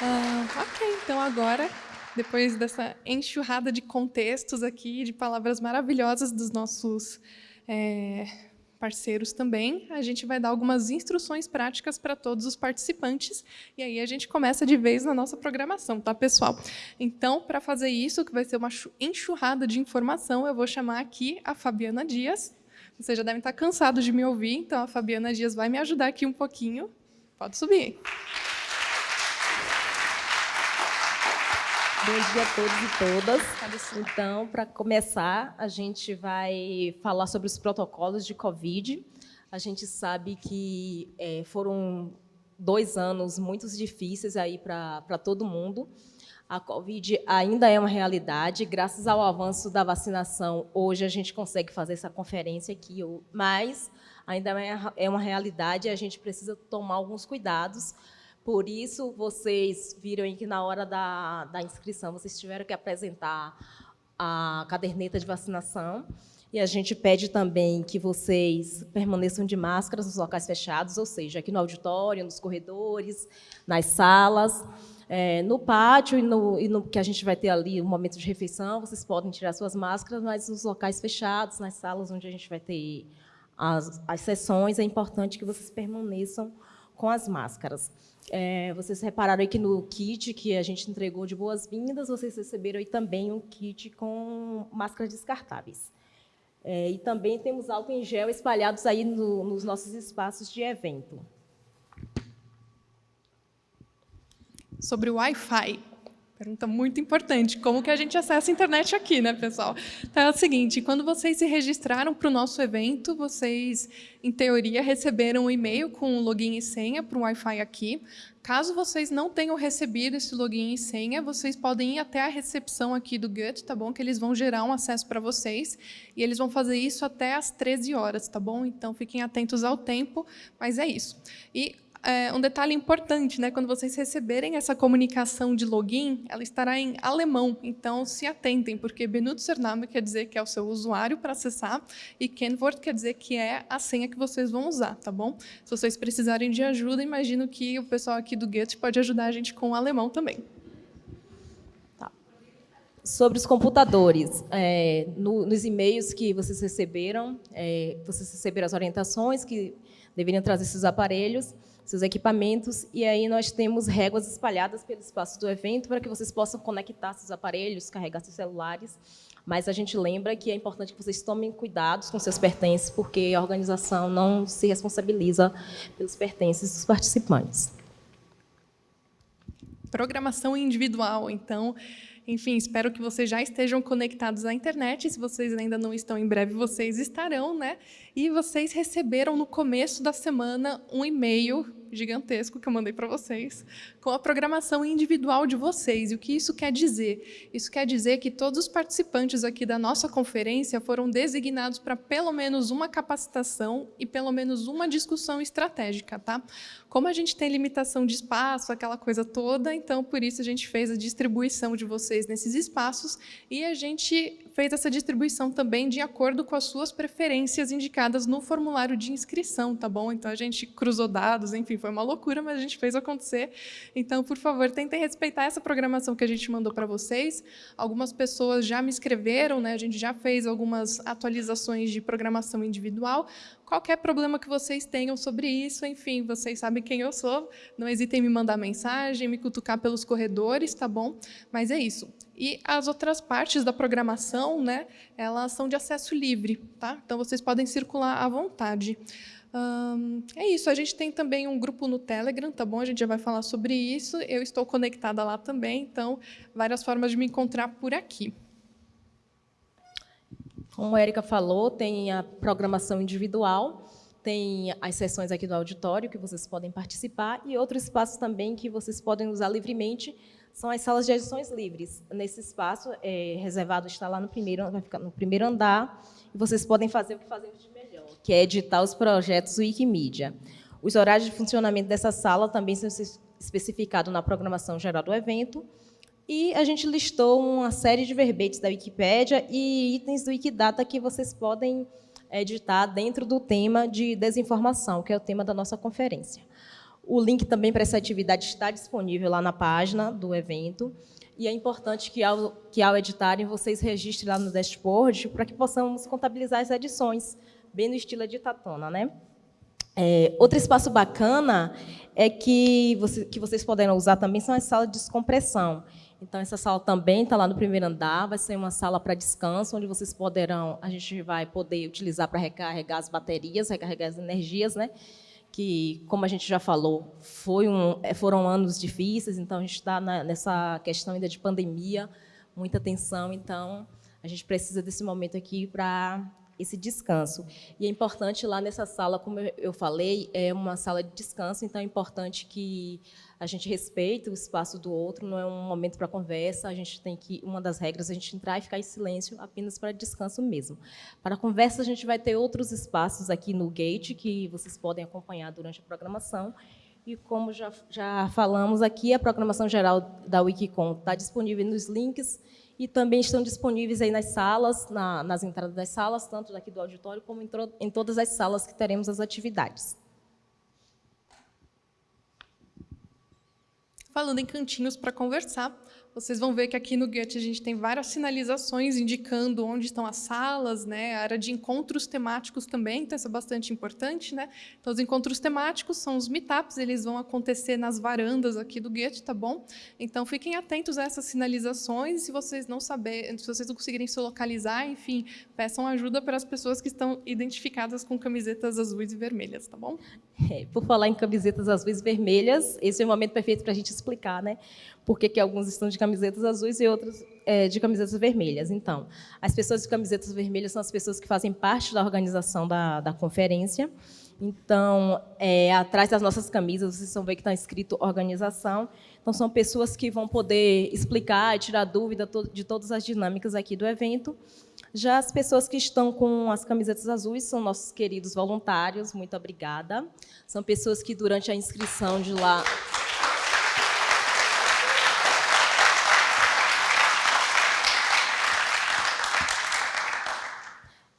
Uh, ok, então agora, depois dessa enxurrada de contextos aqui, de palavras maravilhosas dos nossos é, parceiros também, a gente vai dar algumas instruções práticas para todos os participantes, e aí a gente começa de vez na nossa programação, tá, pessoal? Então, para fazer isso, que vai ser uma enxurrada de informação, eu vou chamar aqui a Fabiana Dias. Vocês já devem estar cansados de me ouvir, então a Fabiana Dias vai me ajudar aqui um pouquinho. Pode subir. Bom dia a todos e todas. Então, para começar, a gente vai falar sobre os protocolos de Covid. A gente sabe que é, foram dois anos muito difíceis aí para todo mundo. A Covid ainda é uma realidade. Graças ao avanço da vacinação, hoje a gente consegue fazer essa conferência aqui, mas ainda é, é uma realidade e a gente precisa tomar alguns cuidados por isso, vocês viram que na hora da, da inscrição, vocês tiveram que apresentar a caderneta de vacinação. E a gente pede também que vocês permaneçam de máscaras nos locais fechados, ou seja, aqui no auditório, nos corredores, nas salas, é, no pátio e no, e no, que a gente vai ter ali um momento de refeição, vocês podem tirar suas máscaras, mas nos locais fechados, nas salas onde a gente vai ter as, as sessões, é importante que vocês permaneçam com as máscaras. É, vocês repararam aí que no kit que a gente entregou de boas-vindas, vocês receberam aí também um kit com máscaras descartáveis. É, e também temos álcool em gel espalhados aí no, nos nossos espaços de evento. Sobre o Wi-Fi. Pergunta muito importante. Como que a gente acessa a internet aqui, né, pessoal? Então é o seguinte, quando vocês se registraram para o nosso evento, vocês, em teoria, receberam um e-mail com login e senha para o Wi-Fi aqui. Caso vocês não tenham recebido esse login e senha, vocês podem ir até a recepção aqui do GUT, tá bom? Que eles vão gerar um acesso para vocês. E eles vão fazer isso até às 13 horas, tá bom? Então, fiquem atentos ao tempo, mas é isso. E é, um detalhe importante, né? Quando vocês receberem essa comunicação de login, ela estará em alemão. Então, se atentem, porque Benutzername quer dizer que é o seu usuário para acessar e Kennwort quer dizer que é a senha que vocês vão usar, tá bom? Se vocês precisarem de ajuda, imagino que o pessoal aqui do Get pode ajudar a gente com o alemão também. Tá. sobre os computadores. É, no, nos e-mails que vocês receberam, é, vocês receberam as orientações que deveriam trazer esses aparelhos, seus equipamentos, e aí nós temos réguas espalhadas pelo espaço do evento para que vocês possam conectar seus aparelhos, carregar seus celulares, mas a gente lembra que é importante que vocês tomem cuidados com seus pertences, porque a organização não se responsabiliza pelos pertences dos participantes. Programação individual, então, enfim, espero que vocês já estejam conectados à internet. Se vocês ainda não estão, em breve vocês estarão, né? E vocês receberam no começo da semana um e-mail gigantesco que eu mandei para vocês, com a programação individual de vocês. E o que isso quer dizer? Isso quer dizer que todos os participantes aqui da nossa conferência foram designados para pelo menos uma capacitação e pelo menos uma discussão estratégica. Tá? Como a gente tem limitação de espaço, aquela coisa toda, então por isso a gente fez a distribuição de vocês nesses espaços e a gente fez essa distribuição também de acordo com as suas preferências indicadas no formulário de inscrição, tá bom? Então a gente cruzou dados, enfim, foi uma loucura, mas a gente fez acontecer. Então, por favor, tentem respeitar essa programação que a gente mandou para vocês. Algumas pessoas já me escreveram, né? A gente já fez algumas atualizações de programação individual. Qualquer problema que vocês tenham sobre isso, enfim, vocês sabem quem eu sou. Não hesitem em me mandar mensagem, me cutucar pelos corredores, tá bom? Mas é isso. E as outras partes da programação, né, elas são de acesso livre, tá? Então vocês podem circular à vontade é isso, a gente tem também um grupo no Telegram, tá bom? A gente já vai falar sobre isso. Eu estou conectada lá também, então, várias formas de me encontrar por aqui. Como a Erika falou, tem a programação individual, tem as sessões aqui do auditório que vocês podem participar e outro espaço também que vocês podem usar livremente são as salas de edições livres. Nesse espaço é reservado está lá no primeiro, vai ficar no primeiro andar e vocês podem fazer o que fazemos que é editar os projetos Wikimedia. Os horários de funcionamento dessa sala também são especificados na programação geral do evento, e a gente listou uma série de verbetes da Wikipédia e itens do Wikidata que vocês podem editar dentro do tema de desinformação, que é o tema da nossa conferência. O link também para essa atividade está disponível lá na página do evento, e é importante que, ao, que ao editarem, vocês registrem lá no dashboard para que possamos contabilizar as edições, bem no estilo de Tatona, né? É, outro espaço bacana é que, você, que vocês poderão usar também são as salas de descompressão. Então, essa sala também está lá no primeiro andar, vai ser uma sala para descanso, onde vocês poderão, a gente vai poder utilizar para recarregar as baterias, recarregar as energias, né? que, como a gente já falou, um, é, foram anos difíceis, então a gente está nessa questão ainda de pandemia, muita tensão, então a gente precisa desse momento aqui para esse descanso. E é importante lá nessa sala, como eu falei, é uma sala de descanso, então é importante que a gente respeite o espaço do outro, não é um momento para conversa, a gente tem que, uma das regras, a gente entrar e ficar em silêncio apenas para descanso mesmo. Para conversa, a gente vai ter outros espaços aqui no gate que vocês podem acompanhar durante a programação, e como já, já falamos aqui, a programação geral da Wikicom está disponível nos links e também estão disponíveis aí nas salas, na, nas entradas das salas, tanto daqui do auditório como em, em todas as salas que teremos as atividades. Falando em cantinhos para conversar, vocês vão ver que aqui no Goethe a gente tem várias sinalizações indicando onde estão as salas, né? a área de encontros temáticos também, então isso é bastante importante. Né? Então, os encontros temáticos são os meetups, eles vão acontecer nas varandas aqui do Goethe, tá bom? Então, fiquem atentos a essas sinalizações, se vocês não saberem, se vocês não conseguirem se localizar, enfim, peçam ajuda para as pessoas que estão identificadas com camisetas azuis e vermelhas, tá bom? É, por falar em camisetas azuis e vermelhas, esse é o momento perfeito para a gente explicar, né? Por que alguns estão de camisetas azuis e outros é, de camisetas vermelhas. Então, as pessoas de camisetas vermelhas são as pessoas que fazem parte da organização da, da conferência. Então, é, atrás das nossas camisas, vocês vão ver que está escrito organização. Então, são pessoas que vão poder explicar e tirar dúvida de todas as dinâmicas aqui do evento. Já as pessoas que estão com as camisetas azuis são nossos queridos voluntários, muito obrigada. São pessoas que, durante a inscrição de lá,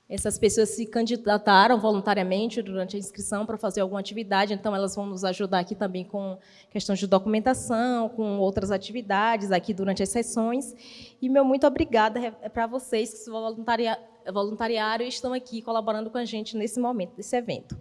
Essas pessoas se candidataram voluntariamente durante a inscrição para fazer alguma atividade, então elas vão nos ajudar aqui também com questões de documentação, com outras atividades aqui durante as sessões. E meu muito obrigada é para vocês que se voluntariaram e estão aqui colaborando com a gente nesse momento, desse evento.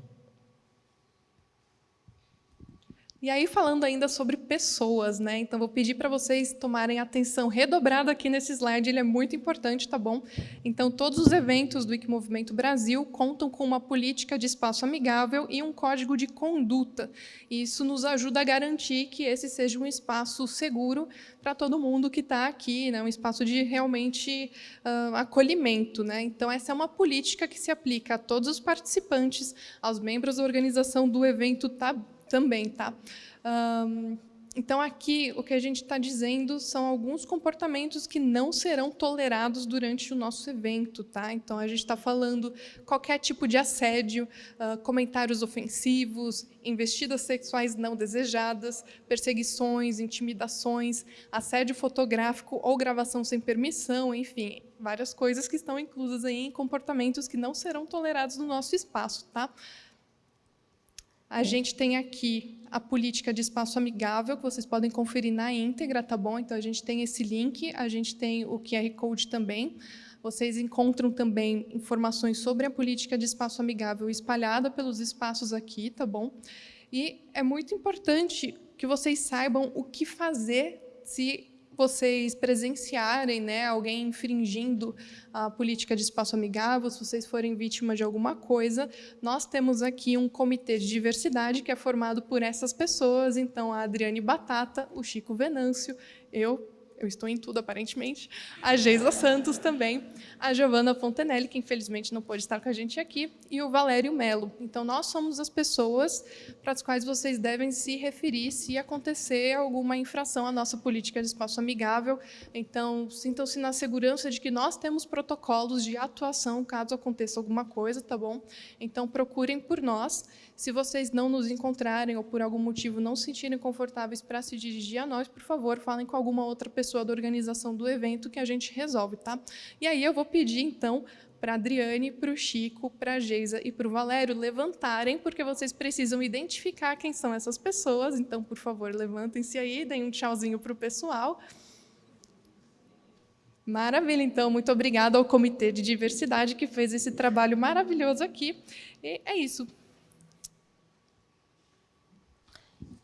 E aí, falando ainda sobre pessoas, né? Então, vou pedir para vocês tomarem atenção redobrada aqui nesse slide, ele é muito importante, tá bom? Então, todos os eventos do Wikimovimento Brasil contam com uma política de espaço amigável e um código de conduta. E isso nos ajuda a garantir que esse seja um espaço seguro para todo mundo que está aqui, né? um espaço de realmente uh, acolhimento. Né? Então, essa é uma política que se aplica a todos os participantes, aos membros da organização do evento, tá? Também, tá? Um, então, aqui, o que a gente está dizendo são alguns comportamentos que não serão tolerados durante o nosso evento. Tá? Então, a gente está falando qualquer tipo de assédio, uh, comentários ofensivos, investidas sexuais não desejadas, perseguições, intimidações, assédio fotográfico ou gravação sem permissão, enfim, várias coisas que estão inclusas aí em comportamentos que não serão tolerados no nosso espaço. Tá? A gente tem aqui a política de espaço amigável, que vocês podem conferir na íntegra, tá bom? Então, a gente tem esse link, a gente tem o QR Code também. Vocês encontram também informações sobre a política de espaço amigável espalhada pelos espaços aqui, tá bom? E é muito importante que vocês saibam o que fazer se vocês presenciarem né, alguém infringindo a política de espaço amigável, se vocês forem vítima de alguma coisa, nós temos aqui um comitê de diversidade que é formado por essas pessoas, então a Adriane Batata, o Chico Venâncio, eu, eu estou em tudo aparentemente, a Geisa Santos também, a Giovana Fontenelle, que infelizmente não pôde estar com a gente aqui, e o Valério Melo. Então, nós somos as pessoas para as quais vocês devem se referir se acontecer alguma infração à nossa política de espaço amigável. Então, sintam-se na segurança de que nós temos protocolos de atuação caso aconteça alguma coisa, tá bom? Então, procurem por nós. Se vocês não nos encontrarem ou por algum motivo não se sentirem confortáveis para se dirigir a nós, por favor, falem com alguma outra pessoa da organização do evento que a gente resolve, tá? E aí eu vou pedir, então, para a Adriane, para o Chico, para a Geisa e para o Valério levantarem, porque vocês precisam identificar quem são essas pessoas. Então, por favor, levantem-se aí, deem um tchauzinho para o pessoal. Maravilha, então. Muito obrigada ao Comitê de Diversidade que fez esse trabalho maravilhoso aqui. E é isso.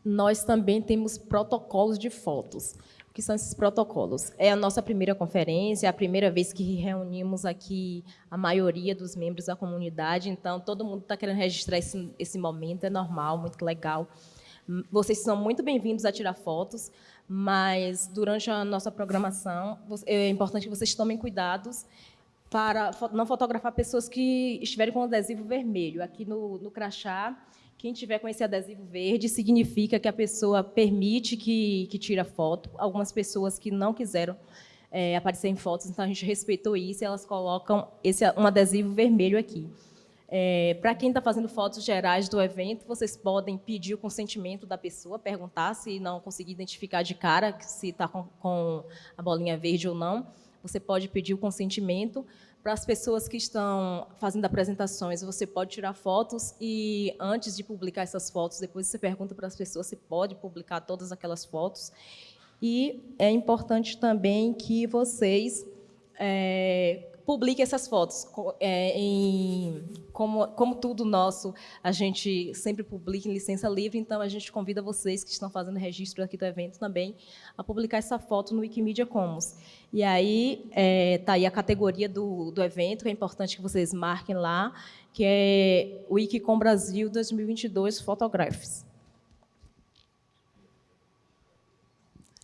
Nós também temos protocolos de fotos. O que são esses protocolos? É a nossa primeira conferência, é a primeira vez que reunimos aqui a maioria dos membros da comunidade, então todo mundo está querendo registrar esse, esse momento, é normal, muito legal. Vocês são muito bem-vindos a tirar fotos, mas durante a nossa programação é importante que vocês tomem cuidados para não fotografar pessoas que estiverem com adesivo vermelho. Aqui no, no crachá, quem tiver com esse adesivo verde significa que a pessoa permite que, que tira foto. Algumas pessoas que não quiseram é, aparecer em fotos, então a gente respeitou isso e elas colocam esse, um adesivo vermelho aqui. É, Para quem está fazendo fotos gerais do evento, vocês podem pedir o consentimento da pessoa, perguntar se não conseguir identificar de cara se está com, com a bolinha verde ou não. Você pode pedir o consentimento. Para as pessoas que estão fazendo apresentações, você pode tirar fotos e, antes de publicar essas fotos, depois você pergunta para as pessoas se pode publicar todas aquelas fotos. E é importante também que vocês é, publique essas fotos. É, em, como, como tudo nosso, a gente sempre publica em licença livre, então a gente convida vocês que estão fazendo registro aqui do evento também a publicar essa foto no Wikimedia Commons. E aí está é, aí a categoria do, do evento, que é importante que vocês marquem lá, que é Wikicom Brasil 2022 Photographs.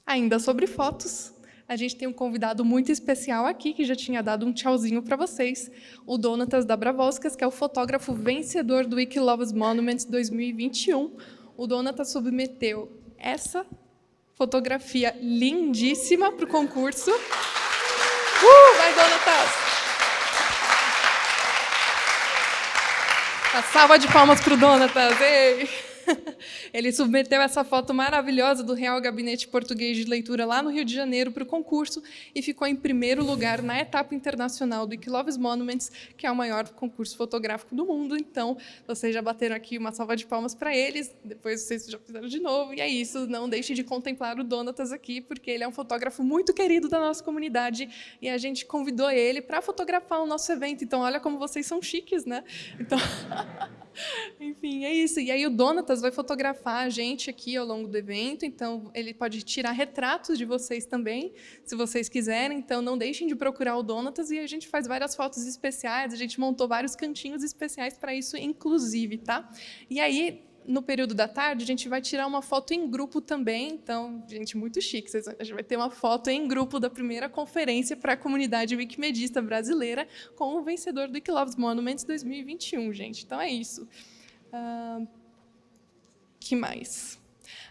Ainda sobre fotos, a gente tem um convidado muito especial aqui, que já tinha dado um tchauzinho para vocês, o Donatas Dabravoskas, que é o fotógrafo vencedor do Wiki Loves Monuments 2021. O Donatas submeteu essa fotografia lindíssima para o concurso. Uh, vai, Donatas! Uma salva de palmas para o Donatas! Ei! Ele submeteu essa foto maravilhosa do Real Gabinete Português de Leitura lá no Rio de Janeiro para o concurso e ficou em primeiro lugar na etapa internacional do Wikiloves Monuments, que é o maior concurso fotográfico do mundo. Então, vocês já bateram aqui uma salva de palmas para eles, depois vocês já fizeram de novo. E é isso, não deixem de contemplar o Donatas aqui, porque ele é um fotógrafo muito querido da nossa comunidade e a gente convidou ele para fotografar o nosso evento. Então, olha como vocês são chiques, né? Então, enfim, é isso. E aí o Donatas vai fotografar a gente aqui ao longo do evento, então ele pode tirar retratos de vocês também, se vocês quiserem. Então, não deixem de procurar o Donatas e a gente faz várias fotos especiais, a gente montou vários cantinhos especiais para isso, inclusive, tá? E aí, no período da tarde, a gente vai tirar uma foto em grupo também. Então, gente, muito chique. A gente vai ter uma foto em grupo da primeira conferência para a comunidade wikimedista brasileira com o vencedor do Wikiloves Monuments 2021, gente. Então, é isso. Uh, que mais?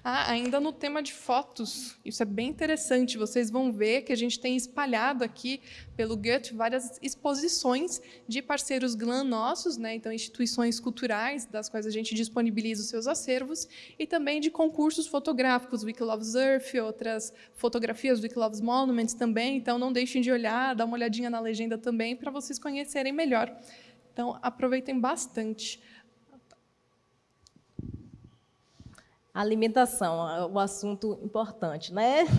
Ah, ainda no tema de fotos, isso é bem interessante. Vocês vão ver que a gente tem espalhado aqui pelo Goethe várias exposições de parceiros GLAM nossos, né? então instituições culturais das quais a gente disponibiliza os seus acervos, e também de concursos fotográficos, Wikiloves Earth, outras fotografias do Wikiloves Monuments também. Então, não deixem de olhar, dar uma olhadinha na legenda também, para vocês conhecerem melhor. Então, aproveitem bastante. Alimentação, o assunto importante, né?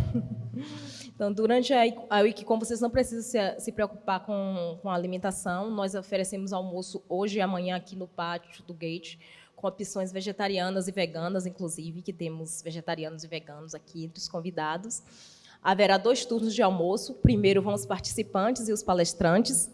Então, durante a, a Wikicom, vocês não precisam se, se preocupar com, com a alimentação. Nós oferecemos almoço hoje e amanhã aqui no pátio do Gate, com opções vegetarianas e veganas, inclusive, que temos vegetarianos e veganos aqui entre os convidados. Haverá dois turnos de almoço. Primeiro vão os participantes e os palestrantes,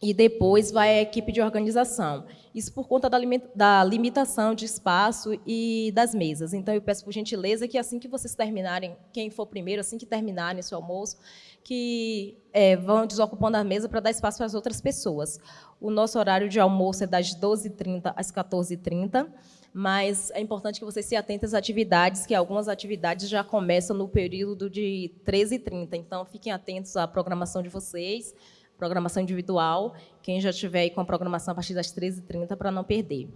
e depois vai a equipe de organização. Isso por conta da, limitação de espaço e das mesas. Então, eu peço por gentileza que assim que vocês terminarem, quem for primeiro, assim que terminarem seu almoço, que é, vão desocupando a mesa para dar espaço para as outras pessoas. O nosso horário de almoço é das 12h30 às 14h30, mas é importante que vocês se atentem às atividades, que algumas atividades já começam no período de 13h30. Então, fiquem atentos à programação de vocês, programação individual, quem já estiver aí com a programação a partir das 13h30 para não perder.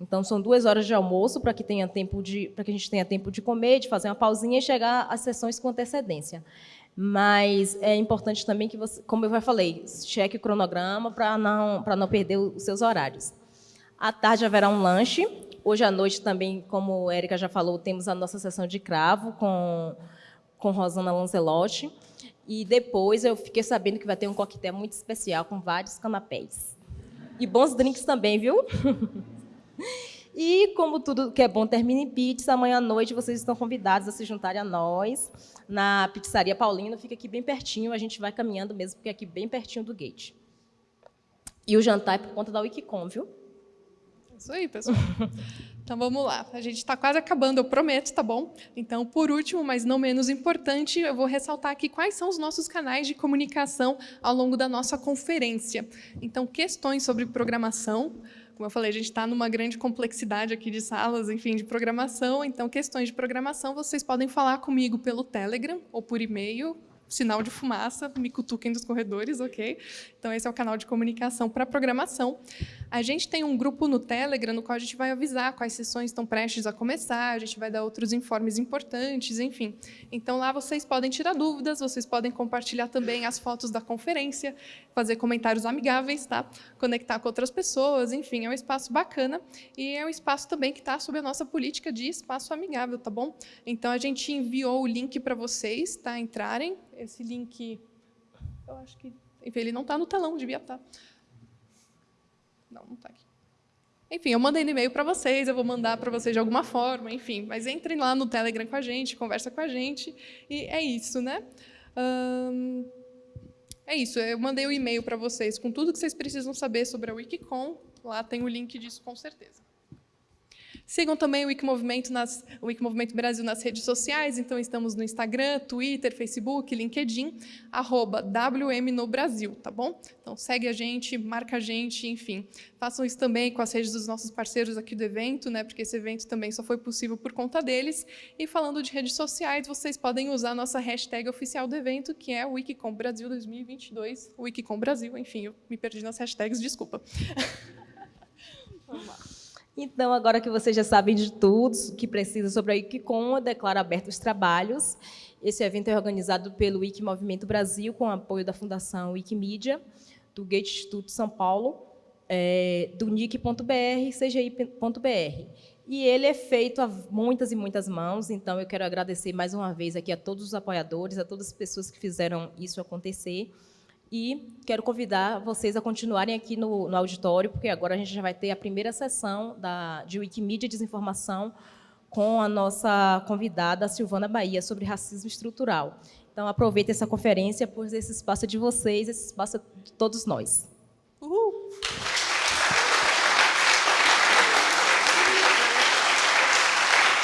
Então, são duas horas de almoço para que, tenha tempo de, para que a gente tenha tempo de comer, de fazer uma pausinha e chegar às sessões com antecedência. Mas é importante também que você, como eu já falei, cheque o cronograma para não, para não perder os seus horários. À tarde haverá um lanche. Hoje à noite também, como a Érica já falou, temos a nossa sessão de cravo com, com Rosana Lancelotti. E depois eu fiquei sabendo que vai ter um coquetel muito especial com vários canapés. E bons drinks também, viu? e como tudo que é bom termina em pizza, amanhã à noite vocês estão convidados a se juntarem a nós na Pizzaria Paulino, fica aqui bem pertinho, a gente vai caminhando mesmo, porque é aqui bem pertinho do gate. E o jantar é por conta da Wikicom, viu? Isso aí, pessoal. Então vamos lá, a gente está quase acabando, eu prometo, tá bom? Então, por último, mas não menos importante, eu vou ressaltar aqui quais são os nossos canais de comunicação ao longo da nossa conferência. Então, questões sobre programação, como eu falei, a gente está numa grande complexidade aqui de salas, enfim, de programação. Então, questões de programação, vocês podem falar comigo pelo Telegram ou por e-mail, sinal de fumaça, me cutuquem dos corredores, ok? Então, esse é o canal de comunicação para programação. A gente tem um grupo no Telegram no qual a gente vai avisar quais sessões estão prestes a começar, a gente vai dar outros informes importantes, enfim. Então, lá vocês podem tirar dúvidas, vocês podem compartilhar também as fotos da conferência, fazer comentários amigáveis, tá? conectar com outras pessoas, enfim, é um espaço bacana e é um espaço também que está sob a nossa política de espaço amigável, tá bom? Então, a gente enviou o link para vocês tá? entrarem, esse link, eu acho que, enfim, ele não está no telão, devia estar. Tá. Não, não está aqui. Enfim, eu mandei no e-mail para vocês, eu vou mandar para vocês de alguma forma, enfim. Mas entrem lá no Telegram com a gente, conversa com a gente, e é isso, né? Hum, é isso, eu mandei o um e-mail para vocês com tudo que vocês precisam saber sobre a Wikicom. Lá tem o link disso, com certeza. Sigam também o Wikimovimento, nas, o Wikimovimento Brasil nas redes sociais, então estamos no Instagram, Twitter, Facebook, LinkedIn, arroba WM no Brasil, tá bom? Então segue a gente, marca a gente, enfim. Façam isso também com as redes dos nossos parceiros aqui do evento, né? Porque esse evento também só foi possível por conta deles. E falando de redes sociais, vocês podem usar a nossa hashtag oficial do evento, que é Wikicom Brasil 2022, Wikicom Brasil, enfim, eu me perdi nas hashtags, desculpa. Vamos lá. Então, agora que vocês já sabem de tudo que precisa sobre a Wikicom, eu declaro aberto os trabalhos. Esse evento é organizado pelo Wiki Movimento Brasil, com apoio da Fundação Wikimedia, do Gate Instituto São Paulo, é, do NIC.br e CGI.br. E ele é feito a muitas e muitas mãos, então eu quero agradecer mais uma vez aqui a todos os apoiadores, a todas as pessoas que fizeram isso acontecer. E quero convidar vocês a continuarem aqui no, no auditório, porque agora a gente já vai ter a primeira sessão da, de Wikimedia Desinformação com a nossa convidada Silvana Bahia sobre racismo estrutural. Então, aproveite essa conferência, pois esse espaço é de vocês, esse espaço é de todos nós. Uhul!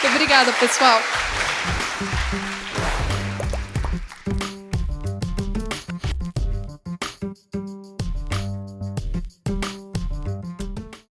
Obrigada, pessoal.